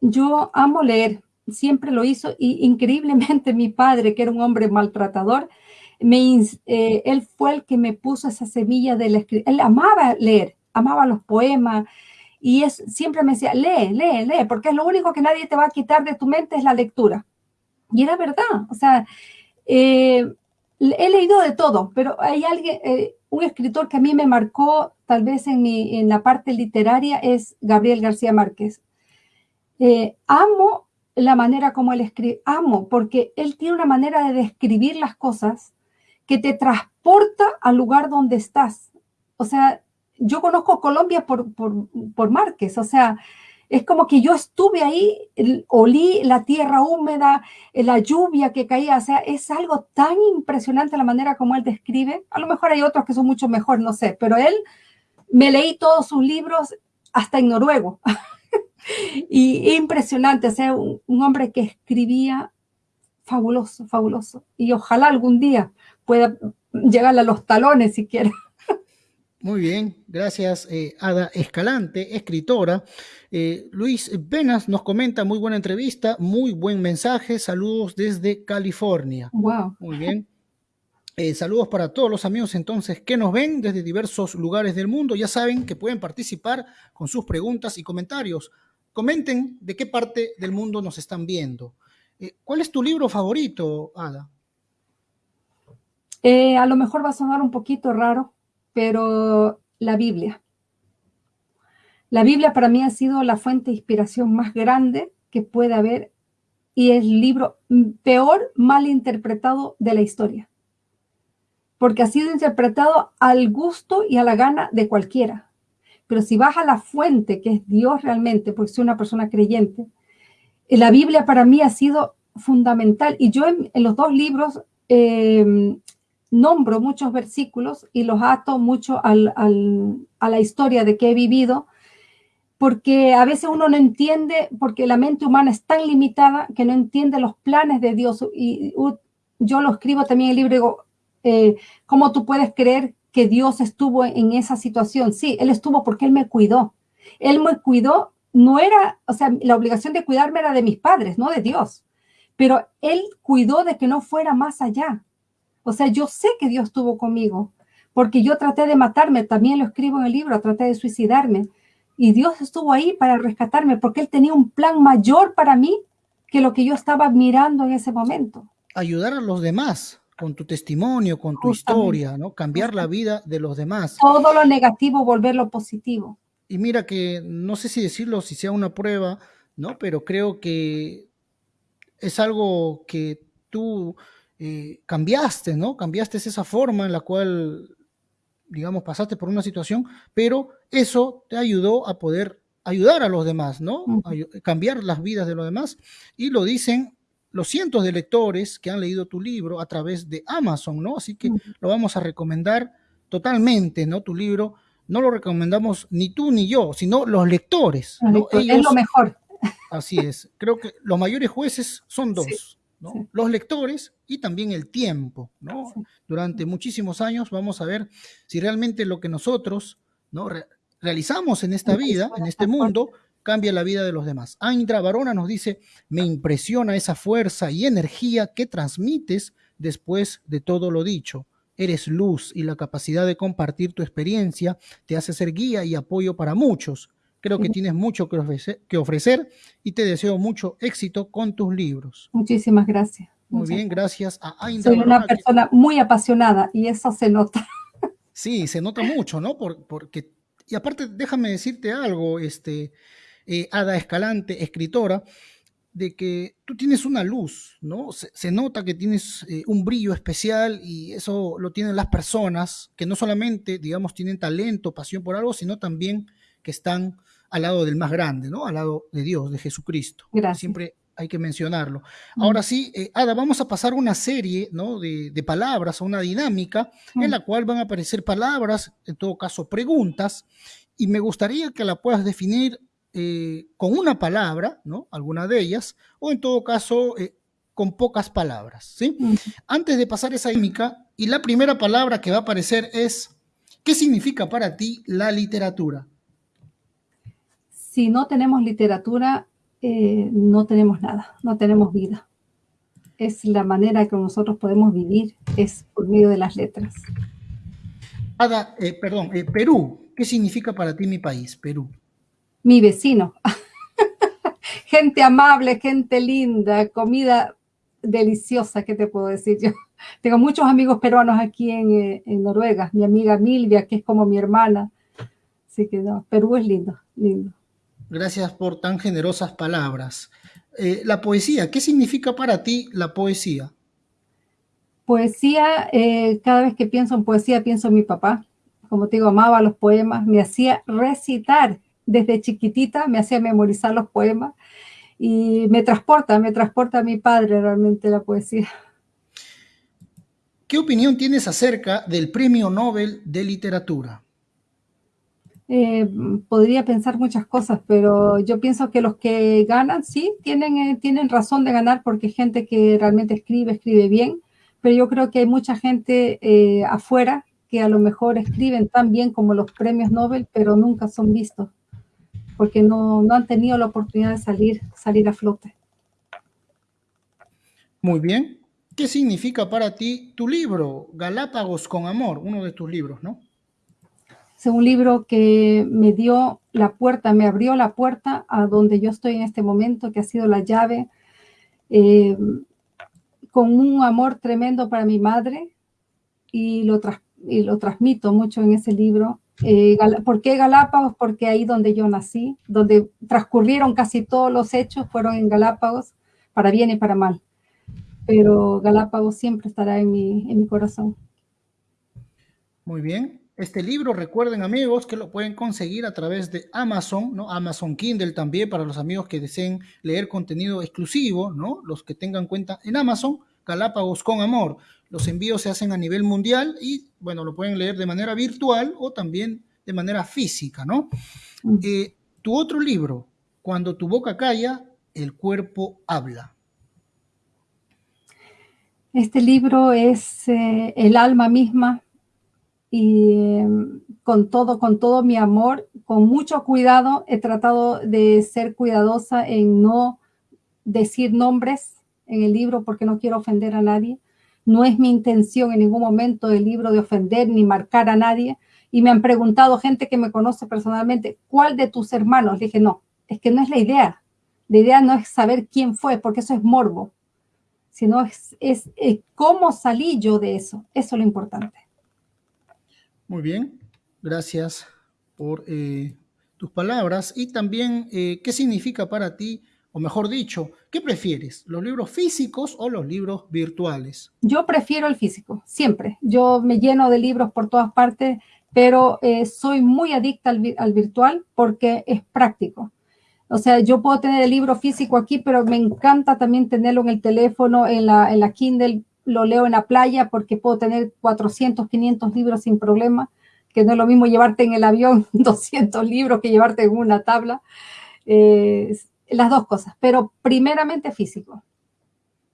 yo amo leer, siempre lo hizo y increíblemente mi padre, que era un hombre maltratador, me, eh, él fue el que me puso esa semilla de la escritura. Él amaba leer, amaba los poemas y es, siempre me decía, lee, lee, lee, porque es lo único que nadie te va a quitar de tu mente es la lectura. Y era verdad, o sea, eh, he leído de todo, pero hay alguien, eh, un escritor que a mí me marcó tal vez en, mi, en la parte literaria es Gabriel García Márquez. amo la manera como él escribe, amo, porque él tiene una manera de describir las cosas que te transporta al lugar donde estás. O sea, yo conozco Colombia por, por, por Márquez, o sea, es como que yo estuve ahí, olí la tierra húmeda, la lluvia que caía, o sea, es algo tan impresionante la manera como él describe. A lo mejor hay otros que son mucho mejor, no sé, pero él, me leí todos sus libros hasta en noruego. (laughs) y impresionante, o sea, un, hombre que escribía fabuloso, fabuloso. Y ojalá algún día pueda llegar a los talones si quiere. Muy bien, gracias eh, Ada Escalante, escritora. Eh, Luis Venas nos comenta, muy buena entrevista, muy buen mensaje, saludos desde California. Wow. Muy bien. Eh, saludos para todos los amigos entonces que nos ven desde diversos lugares del mundo. Ya saben que pueden participar con sus preguntas y comentarios comenten de qué parte del mundo nos están viendo. ¿Cuál es tu libro favorito, Ada? Eh, a lo mejor va a sonar un poquito raro, pero la Biblia. La Biblia para mí ha sido la fuente de inspiración más grande que puede haber y es el libro peor mal interpretado de la historia. Porque ha sido interpretado al gusto y a la gana de cualquiera. Pero si vas a la fuente, que es Dios realmente, porque soy una persona creyente, eh, la Biblia para mí ha sido fundamental. Y yo en, los dos libros em, nombro muchos versículos y los ato mucho a la historia de que he vivido, porque a veces uno no entiende, porque la mente humana es tan limitada que no entiende los planes de Dios. Y, yo lo escribo también en el libro, digo, eh, ¿cómo tú puedes creer que Dios estuvo en esa situación. Sí, Él estuvo porque Él me cuidó. Él me cuidó, no era, o sea, la obligación de cuidarme era de mis padres, no de Dios. Pero Él cuidó de que no fuera más allá. O sea, yo sé que Dios estuvo conmigo, porque yo traté de matarme, también lo escribo en el libro, traté de suicidarme. Y Dios estuvo ahí para rescatarme, porque Él tenía un plan mayor para mí que lo que yo estaba mirando en ese momento. Ayudar a los demás con tu testimonio, con tu historia, ¿no? Cambiar la vida de los demás. Todo lo negativo, volverlo positivo. Y mira que no sé si decirlo, si sea una prueba, ¿no? Pero creo que es algo que tú eh, cambiaste, ¿no? Cambiaste esa forma en la cual, digamos, pasaste por una situación, pero eso te ayudó a poder ayudar a los demás, ¿no? cambiar las vidas de los demás. Y lo dicen los cientos de lectores que han leído tu libro a través de Amazon, ¿no? Así que lo vamos a recomendar totalmente, ¿no? Tu libro no lo recomendamos ni tú ni yo, sino los lectores. es lo mejor. Así es. Creo que los mayores jueces son dos. Los lectores y también el tiempo. ¿no? Durante muchísimos años vamos a ver si realmente lo que nosotros ¿no? realizamos en esta vida, en este mundo, cambia la vida de los demás. Aindra Barona nos dice, me impresiona esa fuerza y energía que transmites después de todo lo dicho. Eres luz y la capacidad de compartir tu experiencia te hace ser guía y apoyo para muchos. Creo que tienes mucho que ofrecer, y te deseo mucho éxito con tus libros. Muchísimas gracias. Muy bien, gracias a Aindra. Soy una persona muy apasionada y eso se nota. (laughs) Sí, se nota mucho, ¿no? porque, y aparte, déjame decirte algo, este, eh, Ada Escalante, escritora, de que tú tienes una luz, ¿no? Se, nota que tienes eh, un brillo especial y eso lo tienen las personas que no solamente, digamos, tienen talento, pasión por algo, sino también que están al lado del más grande, ¿no? Al lado de Dios, de Jesucristo. Gracias. Siempre hay que mencionarlo. Mm. Ahora sí, eh, Ada, vamos a pasar una serie ¿no? de, de palabras, una dinámica en mm. la cual van a aparecer palabras, en todo caso preguntas, y me gustaría que la puedas definir eh, con una palabra, ¿no? Alguna de ellas, o en todo caso eh, con pocas palabras, ¿sí? Mm. Antes de pasar esa dinámica, y la primera palabra que va a aparecer es, ¿qué significa para ti la literatura? Si no tenemos literatura, eh, no tenemos nada, no tenemos vida. Es la manera que nosotros podemos vivir, es por medio de las letras. Ada, perdón, Perú, ¿qué significa para ti mi país, Perú? mi vecino. (laughs) gente amable, gente linda, comida deliciosa, ¿qué te puedo decir yo? (laughs) Tengo muchos amigos peruanos aquí en, en, Noruega, mi amiga Milvia, que es como mi hermana. Así que no, Perú es lindo, lindo. Gracias por tan generosas palabras. Eh, la poesía, ¿qué significa para ti la poesía? Poesía, eh, cada vez que pienso en poesía, pienso en mi papá. Como te digo, amaba los poemas, me hacía recitar desde chiquitita me hacía memorizar los poemas y me transporta, me transporta a mi padre realmente la poesía. ¿Qué opinión tienes acerca del Premio Nobel de Literatura? Eh, podría pensar muchas cosas, pero yo pienso que los que ganan, sí, tienen, eh, tienen razón de ganar porque hay gente que realmente escribe, escribe bien, pero yo creo que hay mucha gente eh, afuera que a lo mejor escriben tan bien como los premios Nobel, pero nunca son vistos porque no, han tenido la oportunidad de salir, salir a flote. Muy bien. ¿Qué significa para ti tu libro, Galápagos con Amor, uno de tus libros, no? Un libro que me dio la puerta, me abrió la puerta a donde yo estoy en este momento, que ha sido la llave, eh, con un amor tremendo para mi madre y lo, y lo transmito mucho en ese libro. Eh, ¿Por qué Galápagos? Porque ahí donde yo nací, donde transcurrieron casi todos los hechos, fueron en Galápagos, para bien y para mal. Pero Galápagos siempre estará en mi, en mi corazón. Muy bien. Este libro, recuerden amigos, que lo pueden conseguir a través de Amazon, ¿no? Amazon Kindle también para los amigos que deseen leer contenido exclusivo, ¿no? Los que tengan cuenta en Amazon, Galápagos con Amor. Los envíos se hacen a nivel mundial y, bueno, lo pueden leer de manera virtual o también de manera física, ¿no? Mm. Eh, tu otro libro, Cuando tu boca calla, el cuerpo habla. Este libro es eh, el alma misma y em, con todo, con todo mi amor, con mucho cuidado, he tratado de ser cuidadosa en no decir nombres en el libro porque no quiero ofender a nadie. No es mi intención en ningún momento del libro de ofender ni marcar a nadie. Y me han preguntado gente que me conoce personalmente, ¿cuál de tus hermanos? Le dije, no, es que no es la idea. La idea no es saber quién fue, porque eso es morbo, sino es, es, cómo salí yo de eso. Eso es lo importante. Muy bien, gracias por eh, tus palabras y también eh, qué significa para ti o mejor dicho, ¿qué prefieres? ¿Los libros físicos o los libros virtuales? Yo prefiero el físico, siempre. Yo me lleno de libros por todas partes, pero eh, soy muy adicta al, virtual porque es práctico. O sea, yo puedo tener el libro físico aquí, pero me encanta también tenerlo en el teléfono, en la, en la Kindle, lo leo en la playa porque puedo tener 400, 500 libros sin problema, que no es lo mismo llevarte en el avión (laughs) 200 libros que llevarte en una tabla. Eh, las dos cosas, pero primeramente físico.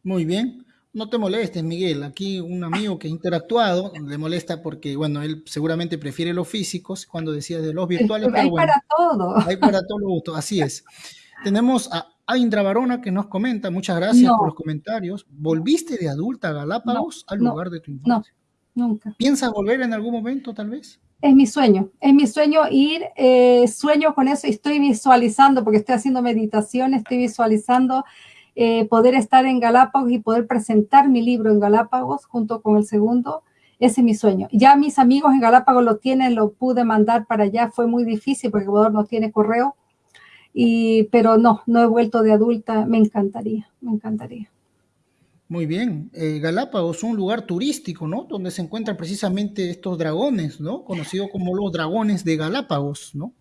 Muy bien. No te molestes, Miguel. Aquí un amigo que ha interactuado le molesta porque, bueno, él seguramente prefiere los físicos cuando decía de los (laughs) virtuales. Hay para todo. Hay para todo lo gusto, así es. Tenemos a Aindra Barona que nos comenta, muchas gracias por los comentarios. ¿Volviste de adulta a Galápagos al lugar de tu infancia? No, nunca. ¿Piensas volver en algún momento, tal vez? Es mi sueño, es mi sueño ir, eh, sueño con eso y estoy visualizando, porque estoy haciendo meditación, estoy visualizando eh, poder estar en Galápagos y poder presentar mi libro en Galápagos junto con el segundo. Ese es mi sueño. Ya mis amigos en Galápagos lo tienen, lo pude mandar para allá, fue muy difícil porque Ecuador no tiene correo, y, pero no, no he vuelto de adulta, me encantaría, me encantaría. Muy bien. Eh, Galápagos, un lugar turístico, ¿no? Donde se encuentran precisamente estos dragones, ¿no? Conocido como los dragones de Galápagos, ¿no?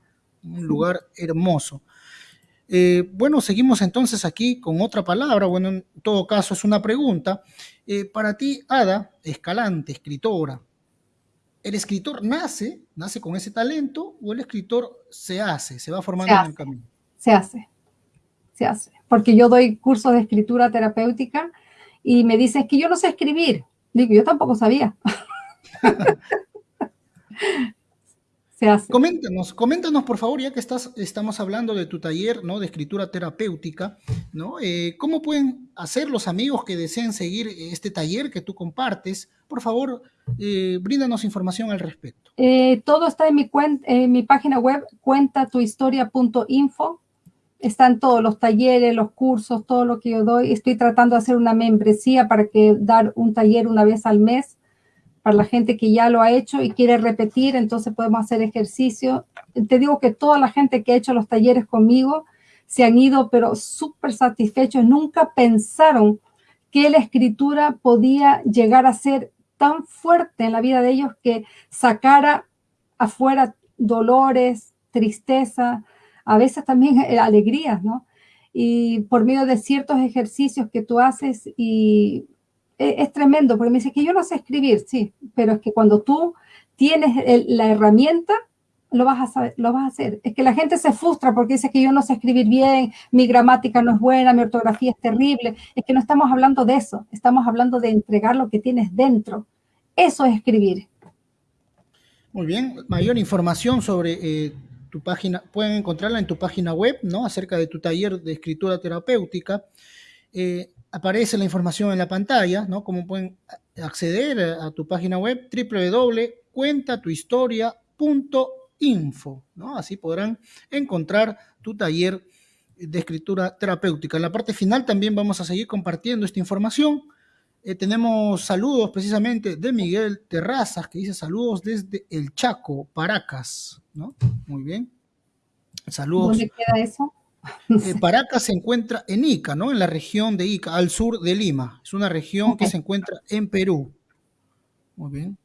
Un lugar hermoso. Eh, bueno, seguimos entonces aquí con otra palabra, bueno, en todo caso es una pregunta. Eh, para ti, Ada, Escalante, escritora, ¿el escritor nace, nace con ese talento o el escritor se hace, se va formando en el camino? Se hace, se hace, porque yo doy cursos de escritura terapéutica y me dicen que yo no sé escribir. Digo, yo tampoco sabía. (laughs) Coméntanos, coméntanos por favor, ya que estás, estamos hablando de tu taller ¿no? de escritura terapéutica, ¿no? Eh, ¿cómo pueden hacer los amigos que deseen seguir este taller que tú compartes? Por favor, eh, bríndanos información al respecto. Eh, todo está en mi, en mi página web, cuentatuhistoria.info. Están todos los talleres, los cursos, todo lo que yo doy. Estoy tratando de hacer una membresía para que dar un taller una vez al mes para la gente que ya lo ha hecho y quiere repetir, entonces podemos hacer ejercicio. Te digo que toda la gente que ha hecho los talleres conmigo se han ido, pero súper satisfechos. Nunca pensaron que la escritura podía llegar a ser tan fuerte en la vida de ellos que sacara afuera dolores, tristeza, a veces también alegrías, ¿no? Y por medio de ciertos ejercicios que tú haces y es, tremendo, porque me dice que yo no sé escribir, sí, pero es que cuando tú tienes la herramienta, lo vas a saber, lo vas a hacer. Es que la gente se frustra porque dice que yo no sé escribir bien, mi gramática no es buena, mi ortografía es terrible. Es que no estamos hablando de eso, estamos hablando de entregar lo que tienes dentro. Eso es escribir. Muy bien, mayor información sobre eh, tu página, pueden encontrarla en tu página web, ¿no? Acerca de tu taller de escritura terapéutica. Eh, aparece la información en la pantalla, ¿no? Como pueden acceder a tu página web www.cuentatuhistoria.info, ¿no? Así podrán encontrar tu taller de escritura terapéutica. En la parte final también vamos a seguir compartiendo esta información. Eh, tenemos saludos precisamente de Miguel Terrazas, que dice saludos desde el Chaco, Paracas, ¿no? Muy bien. Saludos. ¿Dónde queda eso? (laughs) Eh, Paracas se encuentra en Ica, ¿no? En la región de Ica, al sur de Lima. Es una región que se encuentra en Perú. Muy bien.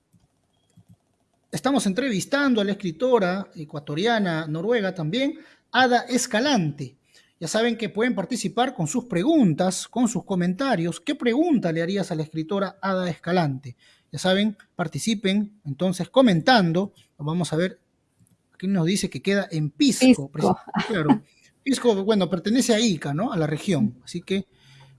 Estamos entrevistando a la escritora ecuatoriana, noruega también, Ada Escalante. Ya saben que pueden participar con sus preguntas, con sus comentarios. ¿Qué pregunta le harías a la escritora Ada Escalante? Ya saben, participen entonces comentando. Vamos a ver, aquí nos dice que queda en Pisco. Pisco. Claro. Pisco, bueno, pertenece a Ica, ¿no? A la región. Así que,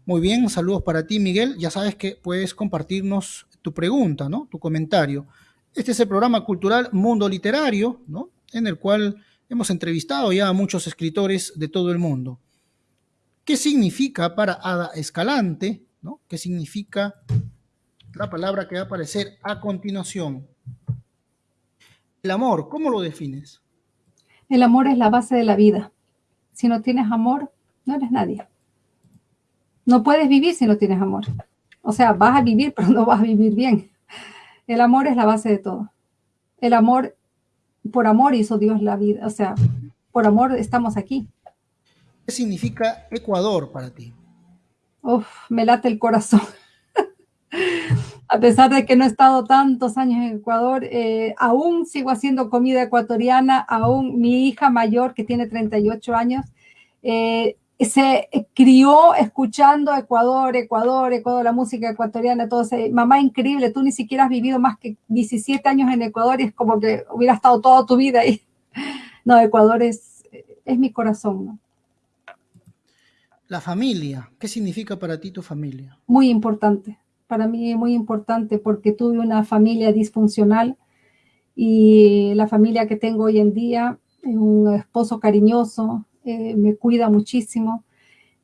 muy bien, saludos para ti, Miguel. Ya sabes que puedes compartirnos tu pregunta, ¿no? Tu comentario. Este es el programa cultural Mundo Literario, ¿no? En el cual hemos entrevistado ya a muchos escritores de todo el mundo. ¿Qué significa para Ada Escalante, ¿no? ¿Qué significa la palabra que va a aparecer a continuación? El amor, ¿cómo lo defines? El amor es la base de la vida. Si no tienes amor, no eres nadie. No puedes vivir si no tienes amor. O sea, vas a vivir, (laughs) pero no vas a vivir bien. El amor es la base de todo. El amor, por amor hizo Dios la vida. O sea, por amor estamos aquí. ¿Qué significa Ecuador para ti? Uf, me late el corazón. (laughs) a pesar de que no he estado tantos años en Ecuador, eh, aún sigo haciendo comida ecuatoriana, aún mi hija mayor, que tiene 38 años, eh, se crió escuchando Ecuador, Ecuador, Ecuador, la música ecuatoriana, todo ese, mamá increíble, tú ni siquiera has vivido más que 17 años en Ecuador y es como que hubiera estado toda tu vida ahí. (laughs) No, Ecuador es, es mi corazón, ¿no? La familia, ¿qué significa para ti tu familia? Muy importante, para mí es muy importante porque tuve una familia disfuncional y la familia que tengo hoy en día, un esposo cariñoso, eh, me cuida muchísimo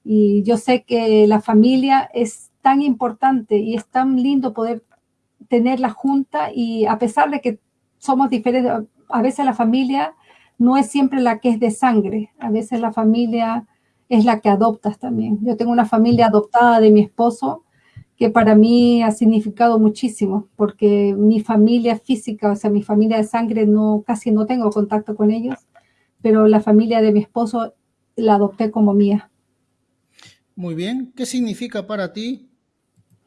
y yo sé que la familia es tan importante y es tan lindo poder tenerla junta y a pesar de que somos diferentes, a veces la familia no es siempre la que es de sangre, a veces la familia es la que adoptas también. Yo tengo una familia adoptada de mi esposo que para mí ha significado muchísimo, porque mi familia física, o sea, mi familia de sangre, no, casi no tengo contacto con ellos, pero la familia de mi esposo la adopté como mía. Muy bien. ¿Qué significa para ti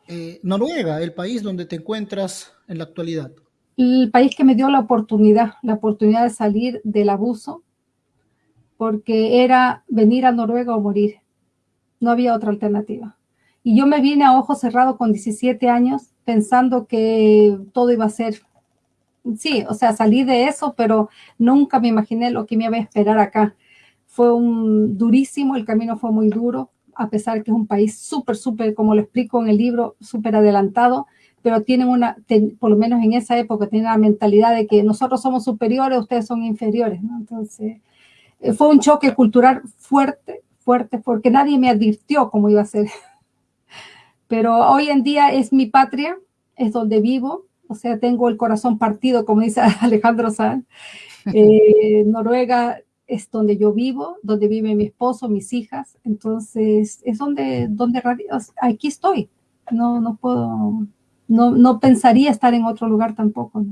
eh, Noruega, el país donde te encuentras en la actualidad? El país que me dio la oportunidad, la oportunidad de salir del abuso, porque era venir a Noruega o morir. No había otra alternativa. Y yo me vine a ojos cerrados con 17 años pensando que todo iba a ser, sí, o sea, salí de eso, pero nunca me imaginé lo que me iba a esperar acá. Fue un durísimo, el camino fue muy duro, a pesar que es un país súper, súper, como lo explico en el libro, súper adelantado, pero tienen una, por lo menos en esa época, tienen la mentalidad de que nosotros somos superiores, ustedes son inferiores, ¿no? Entonces, eh, fue un choque cultural fuerte, fuerte, porque nadie me advirtió cómo iba a ser. (laughs) Pero hoy en día es mi patria, es donde vivo, o sea, tengo el corazón partido, como dice (laughs) Alejandro Sanz. Eh, Noruega es donde yo vivo, donde vive mi esposo, mis hijas, entonces es donde, donde aquí estoy. No, no puedo, no, no pensaría estar en otro lugar tampoco.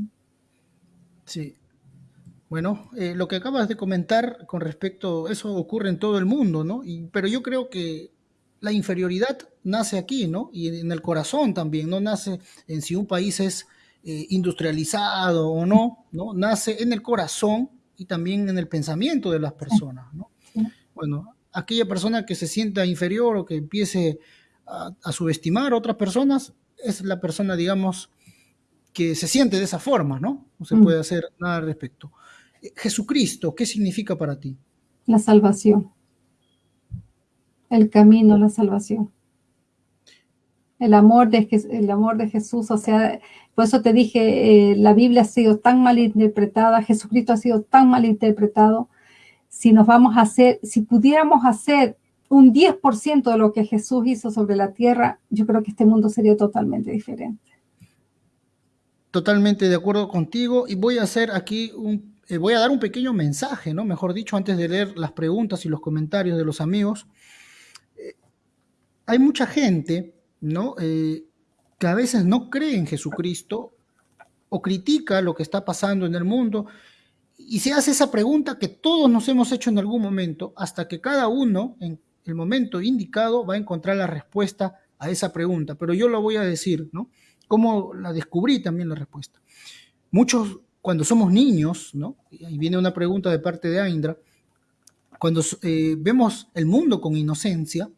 Sí, bueno, eh, lo que acabas de comentar con respecto, eso ocurre en todo el mundo, ¿no? pero yo creo que la inferioridad nace aquí, ¿no? Y en el corazón también, no nace en si un país es eh, industrializado o no, ¿no? Nace en el corazón y también en el pensamiento de las personas, ¿no? Bueno, aquella persona que se sienta inferior o que empiece a, a subestimar a otras personas es la persona, digamos, que se siente de esa forma, ¿no? No se mm. puede hacer nada al respecto. Jesucristo, ¿qué significa para ti? La salvación. El camino, la salvación. El amor de, el amor de Jesús, o sea, por eso te dije, eh, la Biblia ha sido tan mal interpretada, Jesucristo ha sido tan mal interpretado. Si nos vamos a hacer, si pudiéramos hacer un 10% de lo que Jesús hizo sobre la tierra, yo creo que este mundo sería totalmente diferente. Totalmente de acuerdo contigo y voy a hacer aquí un eh, voy a dar un pequeño mensaje, ¿no? Mejor dicho, antes de leer las preguntas y los comentarios de los amigos. Eh, hay mucha gente, ¿no? Eh, que a veces no cree en Jesucristo o critica lo que está pasando en el mundo y se hace esa pregunta que todos nos hemos hecho en algún momento, hasta que cada uno en el momento indicado va a encontrar la respuesta a esa pregunta. Pero yo lo voy a decir, ¿no? Cómo la descubrí también la respuesta. Muchos cuando somos niños, ¿no? Y viene una pregunta de parte de Aindra, cuando eh, vemos el mundo con inocencia,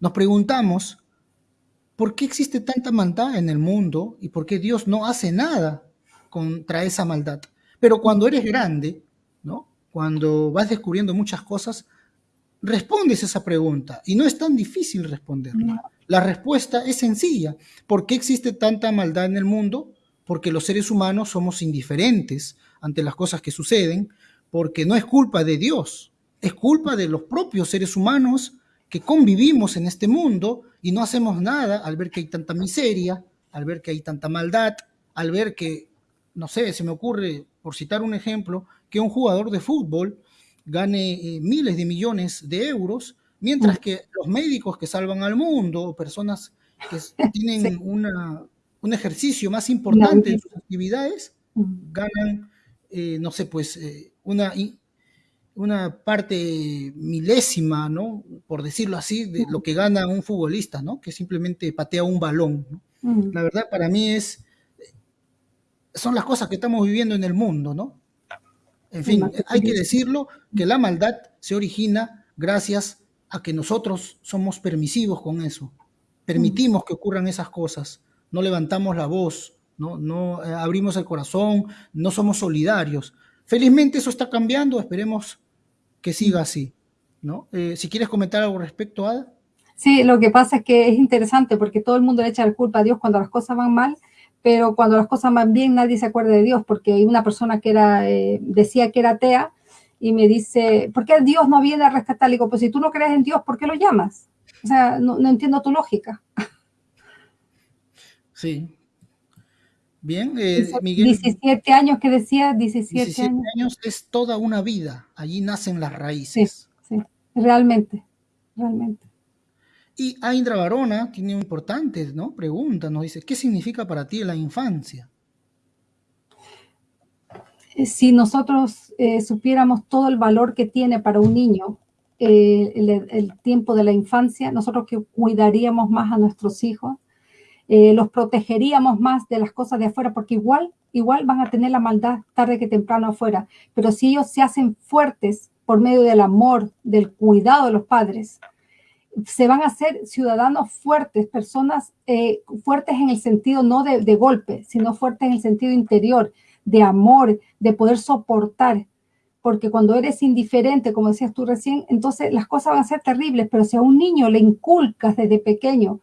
nos preguntamos, ¿por qué existe tanta maldad en el mundo y por qué Dios no hace nada contra esa maldad? Pero cuando eres grande, ¿no? Cuando vas descubriendo muchas cosas, respondes esa pregunta y no es tan difícil responderla. La respuesta es sencilla. ¿Por qué existe tanta maldad en el mundo? porque los seres humanos somos indiferentes ante las cosas que suceden, porque no es culpa de Dios, es culpa de los propios seres humanos que convivimos en este mundo y no hacemos nada al ver que hay tanta miseria, al ver que hay tanta maldad, al ver que, no sé, se me ocurre, por citar un ejemplo, que un jugador de fútbol gane eh, miles de millones de euros, mientras que los médicos que salvan al mundo, o personas que (laughs) tienen una, un ejercicio más importante en sus actividades, ganan, eh, no sé, pues eh, una, una parte milésima, ¿no? Por decirlo así, de lo que gana un futbolista, ¿no? Que simplemente patea un balón. La verdad para mí es, son las cosas que estamos viviendo en el mundo, ¿no? En fin, hay que decirlo, que la maldad se origina gracias a que nosotros somos permisivos con eso. Permitimos que ocurran esas cosas no levantamos la voz, no, no eh, abrimos el corazón, no somos solidarios. Felizmente eso está cambiando, esperemos que siga así. ¿no? Eh, si quieres comentar algo respecto, Ada. Sí, lo que pasa es que es interesante porque todo el mundo le echa la culpa a Dios cuando las cosas van mal, pero cuando las cosas van bien nadie se acuerda de Dios porque hay una persona que era, eh, decía que era atea y me dice, ¿por qué Dios no viene a rescatar? Le digo, pues si tú no crees en Dios, ¿por qué lo llamas? O sea, no, no entiendo tu lógica. Sí. Bien, eh, Miguel. 17 años que decía, 17, 17 años. es toda una vida, allí nacen las raíces. Sí, sí, realmente, realmente. Y Aindra Barona tiene un importante ¿no? pregunta, nos dice, ¿qué significa para ti la infancia? Eh, si nosotros eh, supiéramos todo el valor que tiene para un niño eh, el, tiempo de la infancia, nosotros que cuidaríamos más a nuestros hijos, los protegeríamos más de las cosas de afuera, porque igual, igual van a tener la maldad tarde que temprano afuera, pero si ellos se hacen fuertes por medio del amor, del cuidado de los padres, se van a ser ciudadanos fuertes, personas fuertes en el sentido no de, de golpe, sino fuertes en el sentido interior, de amor, de poder soportar. Porque cuando eres indiferente, como decías tú recién, entonces las cosas van a ser terribles, pero si a un niño le inculcas desde pequeño,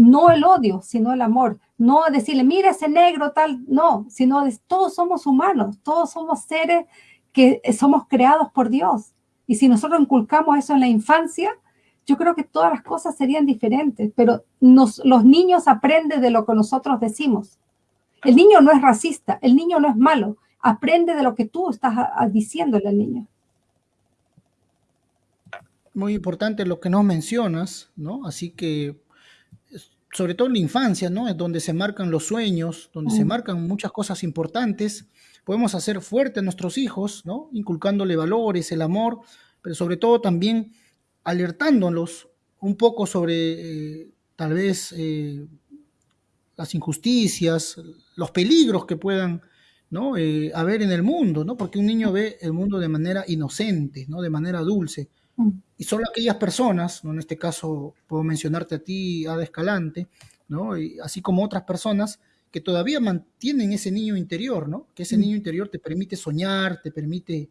no el odio, sino el amor, no decirle, mira ese negro tal, no, sino todos somos humanos, todos somos seres que somos creados por Dios. Y si nosotros inculcamos eso en la infancia, yo creo que todas las cosas serían diferentes, pero nos, los niños aprenden de lo que nosotros decimos. El niño no es racista, el niño no es malo. Aprende de lo que tú estás diciéndole al niño. Muy importante lo que nos mencionas, ¿no? Así que, sobre todo en la infancia, ¿no? Es donde se marcan los sueños, donde se marcan muchas cosas importantes. Podemos hacer fuerte a nuestros hijos, ¿no? Inculcándole valores, el amor, pero sobre todo también alertándolos un poco sobre eh, tal vez eh, las injusticias, los peligros que puedan ¿no? Eh, haber en el mundo, ¿no? porque un niño ve el mundo de manera inocente, ¿no? de manera dulce. Y solo aquellas personas, ¿no? en este caso puedo mencionarte a ti, Ada Escalante, ¿no? Y así como otras personas que todavía mantienen ese niño interior, ¿no? que ese mm. niño interior te permite soñar, te permite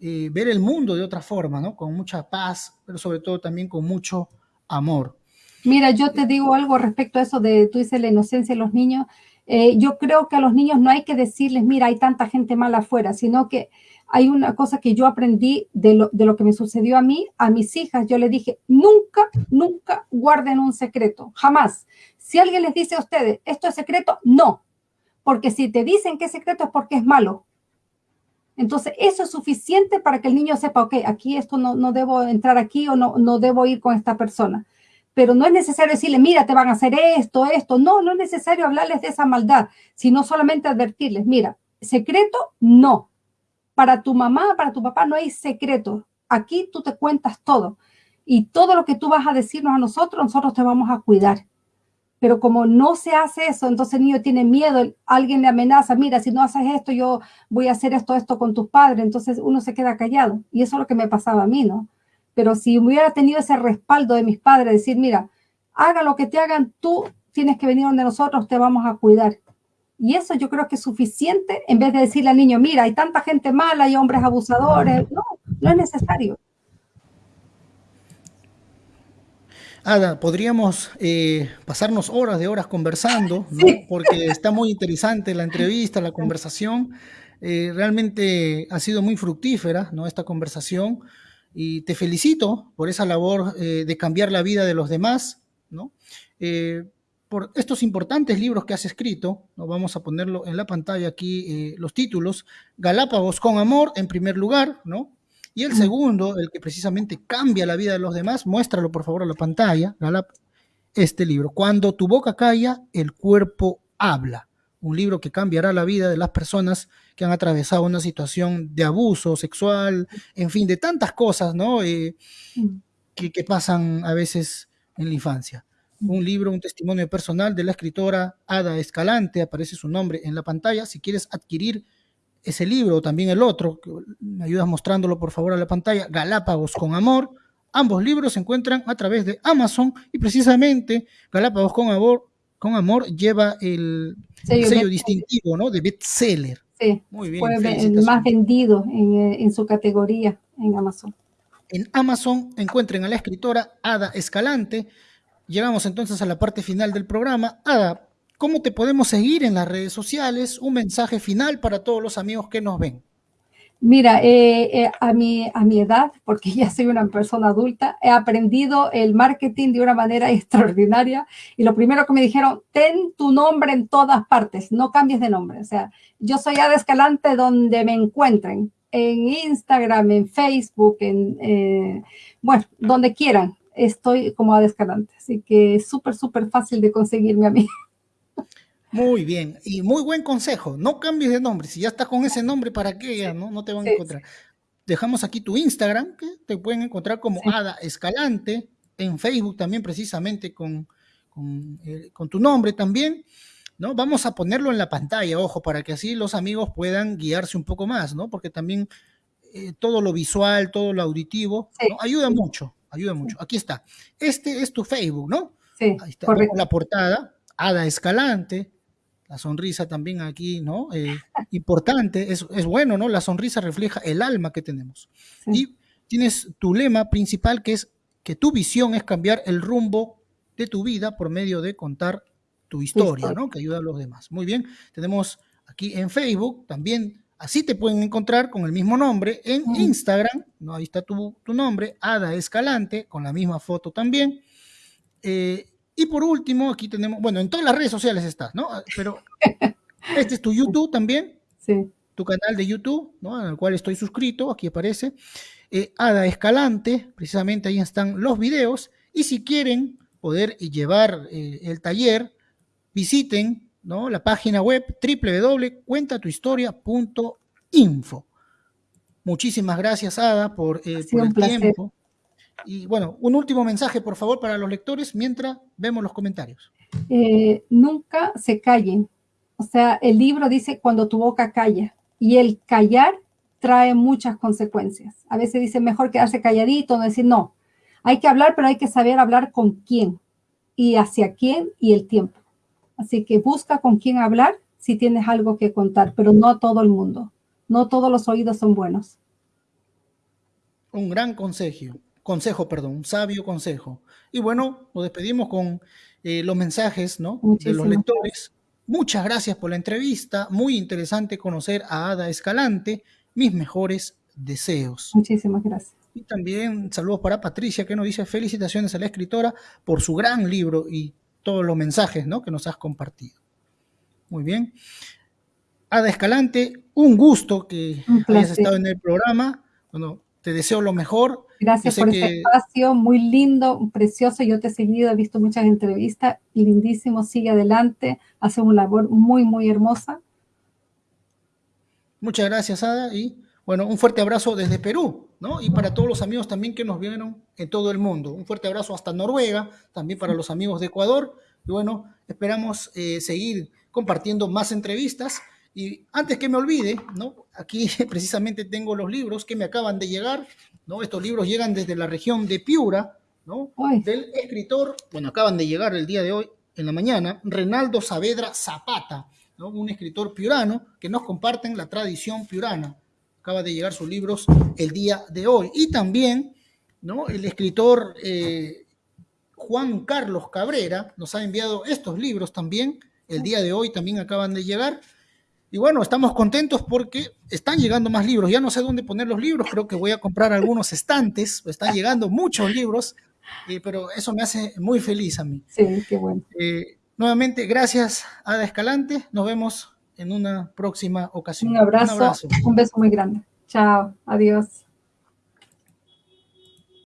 eh, ver el mundo de otra forma, ¿no? con mucha paz, pero sobre todo también con mucho amor. Mira, yo te digo algo respecto a eso de, tú dices la inocencia de los niños. Eh, yo creo que a los niños no hay que decirles, mira, hay tanta gente mala afuera, sino que hay una cosa que yo aprendí de lo, de lo que me sucedió a mí, a mis hijas, yo les dije, nunca, nunca guarden un secreto, jamás. Si alguien les dice a ustedes, esto es secreto, no, porque si te dicen que es secreto es porque es malo. Entonces, eso es suficiente para que el niño sepa, ok, aquí esto no, no debo entrar aquí o no, no debo ir con esta persona pero no es necesario decirle, mira, te van a hacer esto, esto. No, no es necesario hablarles de esa maldad, sino solamente advertirles, mira, secreto, no. Para tu mamá, para tu papá no hay secreto. Aquí tú te cuentas todo. Y todo lo que tú vas a decirnos a nosotros, nosotros te vamos a cuidar. Pero como no se hace eso, entonces el niño tiene miedo, alguien le amenaza, mira, si no haces esto, yo voy a hacer esto, esto con tus padres. Entonces uno se queda callado. Y eso es lo que me pasaba a mí, ¿no? Pero si hubiera tenido ese respaldo de mis padres, decir, mira, haga lo que te hagan, tú tienes que venir donde nosotros te vamos a cuidar. Y eso yo creo que es suficiente en vez de decirle al niño, mira, hay tanta gente mala, hay hombres abusadores. No, no es necesario. Ada, podríamos eh, pasarnos horas de horas conversando, porque está muy interesante la entrevista, la conversación. Eh, realmente ha sido muy fructífera ¿no? esta conversación y te felicito por esa labor eh, de cambiar la vida de los demás, ¿no? Por estos importantes libros que has escrito, ¿no? vamos a ponerlo en la pantalla aquí eh, los títulos, Galápagos con amor en primer lugar, ¿no? Y el segundo, el que precisamente cambia la vida de los demás, muéstralo por favor a la pantalla, este libro, Cuando tu boca calla, el cuerpo habla un libro que cambiará la vida de las personas que han atravesado una situación de abuso sexual, en fin, de tantas cosas, ¿no? Eh, mm. que, pasan a veces en la infancia. Un libro, un testimonio personal de la escritora Ada Escalante, aparece su nombre en la pantalla. Si quieres adquirir ese libro o también el otro, me ayudas mostrándolo por favor a la pantalla, Galápagos con Amor. Ambos libros se encuentran a través de Amazon y precisamente Galápagos con Amor con amor lleva el sello, distintivo, ¿no? De bestseller. Sí, Muy bien, fue el más vendido en, en, su categoría en Amazon. en Amazon, encuentren a la escritora Ada Escalante. Llegamos entonces a la parte final del programa. Ada, ¿cómo te podemos seguir en las redes sociales? Un mensaje final para todos los amigos que nos ven. Mira, eh, eh, a, mi, a mi edad, porque ya soy una persona adulta, he aprendido el marketing de una manera (laughs) extraordinaria y lo primero que me dijeron, ten tu nombre en todas partes, no cambies de nombre. O sea, yo soy Ada Escalante donde me encuentren, en Instagram, en Facebook, en, eh, bueno, donde quieran, estoy como Ada Escalante. Así que es súper, súper fácil de conseguirme a mí. (laughs) Muy bien, y muy buen consejo. No cambies de nombre. Si ya estás con ese nombre, ¿para qué? Ya no, no te van a encontrar. Dejamos aquí tu Instagram, que te pueden encontrar como Ada Escalante, en Facebook también precisamente con, eh, con, tu nombre también. ¿no? Vamos a ponerlo en la pantalla, ojo, para que así los amigos puedan guiarse un poco más, ¿no? Porque también eh, todo lo visual, todo lo auditivo, ayuda mucho, ayuda mucho. Aquí está. Este es tu Facebook, ¿no? Sí, Ahí está, la portada, Ada Escalante, la sonrisa también aquí, ¿no? Eh, (laughs) importante, es, es, bueno, ¿no? La sonrisa refleja el alma que tenemos. Y tienes tu lema principal que es que tu visión es cambiar el rumbo de tu vida por medio de contar tu historia, ¿no? Que ayuda a los demás. Muy bien, tenemos aquí en Facebook también, así te pueden encontrar con el mismo nombre, en Instagram, ¿no? Ahí está tu, tu, nombre, Ada Escalante, con la misma foto también. Eh, y por último, aquí tenemos, bueno, en todas las redes sociales estás, ¿no? Pero (laughs) este es tu YouTube también. Sí. Tu canal de YouTube, ¿no? El cual estoy suscrito, aquí aparece. Eh, Ada Escalante, precisamente ahí están los videos. Y si quieren poder llevar eh, el taller, visiten ¿no? la página web www.cuentatuhistoria.info. Muchísimas gracias, Ada, por, eh, por el tiempo. Y bueno, un último mensaje, por favor, para los lectores mientras vemos los comentarios. Eh, nunca se callen. O sea, el libro dice cuando tu boca calla. Y el callar trae muchas consecuencias. A veces dice mejor quedarse calladito, no decir no. Hay que hablar, pero hay que saber hablar con quién y hacia quién y el tiempo. Así que busca con quién hablar si tienes algo que contar, pero no todo el mundo. No todos los oídos son buenos. Un gran consejo consejo, perdón, un sabio consejo. Y bueno, nos despedimos con eh, los mensajes ¿no? de los lectores. Muchas gracias por la entrevista, muy interesante conocer a Ada Escalante, mis mejores deseos. Muchísimas gracias. Y también saludos para Patricia, que nos dice felicitaciones a la escritora por su gran libro y todos los mensajes ¿no? que nos has compartido. Muy bien. Ada Escalante, un gusto que hayas estado en el programa. Bueno, te deseo lo mejor. Gracias por este espacio, muy lindo, precioso. Yo te he seguido, he visto muchas entrevistas, lindísimo, sigue adelante, hace una labor muy, muy hermosa. Muchas gracias, Ada, y bueno, un fuerte abrazo desde Perú, ¿no? Y para todos los amigos también que nos vieron en todo el mundo. Un fuerte abrazo hasta Noruega, también para los amigos de Ecuador. Y bueno, esperamos eh, seguir compartiendo más entrevistas y antes que me olvide, ¿no? Aquí (laughs) precisamente tengo los libros que me acaban de llegar, ¿no? Estos libros llegan desde la región de Piura, ¿no? Del escritor, bueno, acaban de llegar el día de hoy, en la mañana, Renaldo Saavedra Zapata, ¿no? Un escritor piurano que nos comparten la tradición piurana. Acaba de llegar sus libros el día de hoy. Y también, ¿no? El escritor eh, Juan Carlos Cabrera nos ha enviado estos libros también. El día de hoy también acaban de llegar. Y bueno, estamos contentos porque están llegando más libros. Ya no sé dónde poner los libros, creo que voy a comprar algunos estantes. Están llegando muchos libros, eh, pero eso me hace muy feliz a mí. Sí, qué bueno. Eh, nuevamente, gracias, Ada Escalante. Nos vemos en una próxima ocasión. Un abrazo, un, un beso muy grande. Chao, adiós.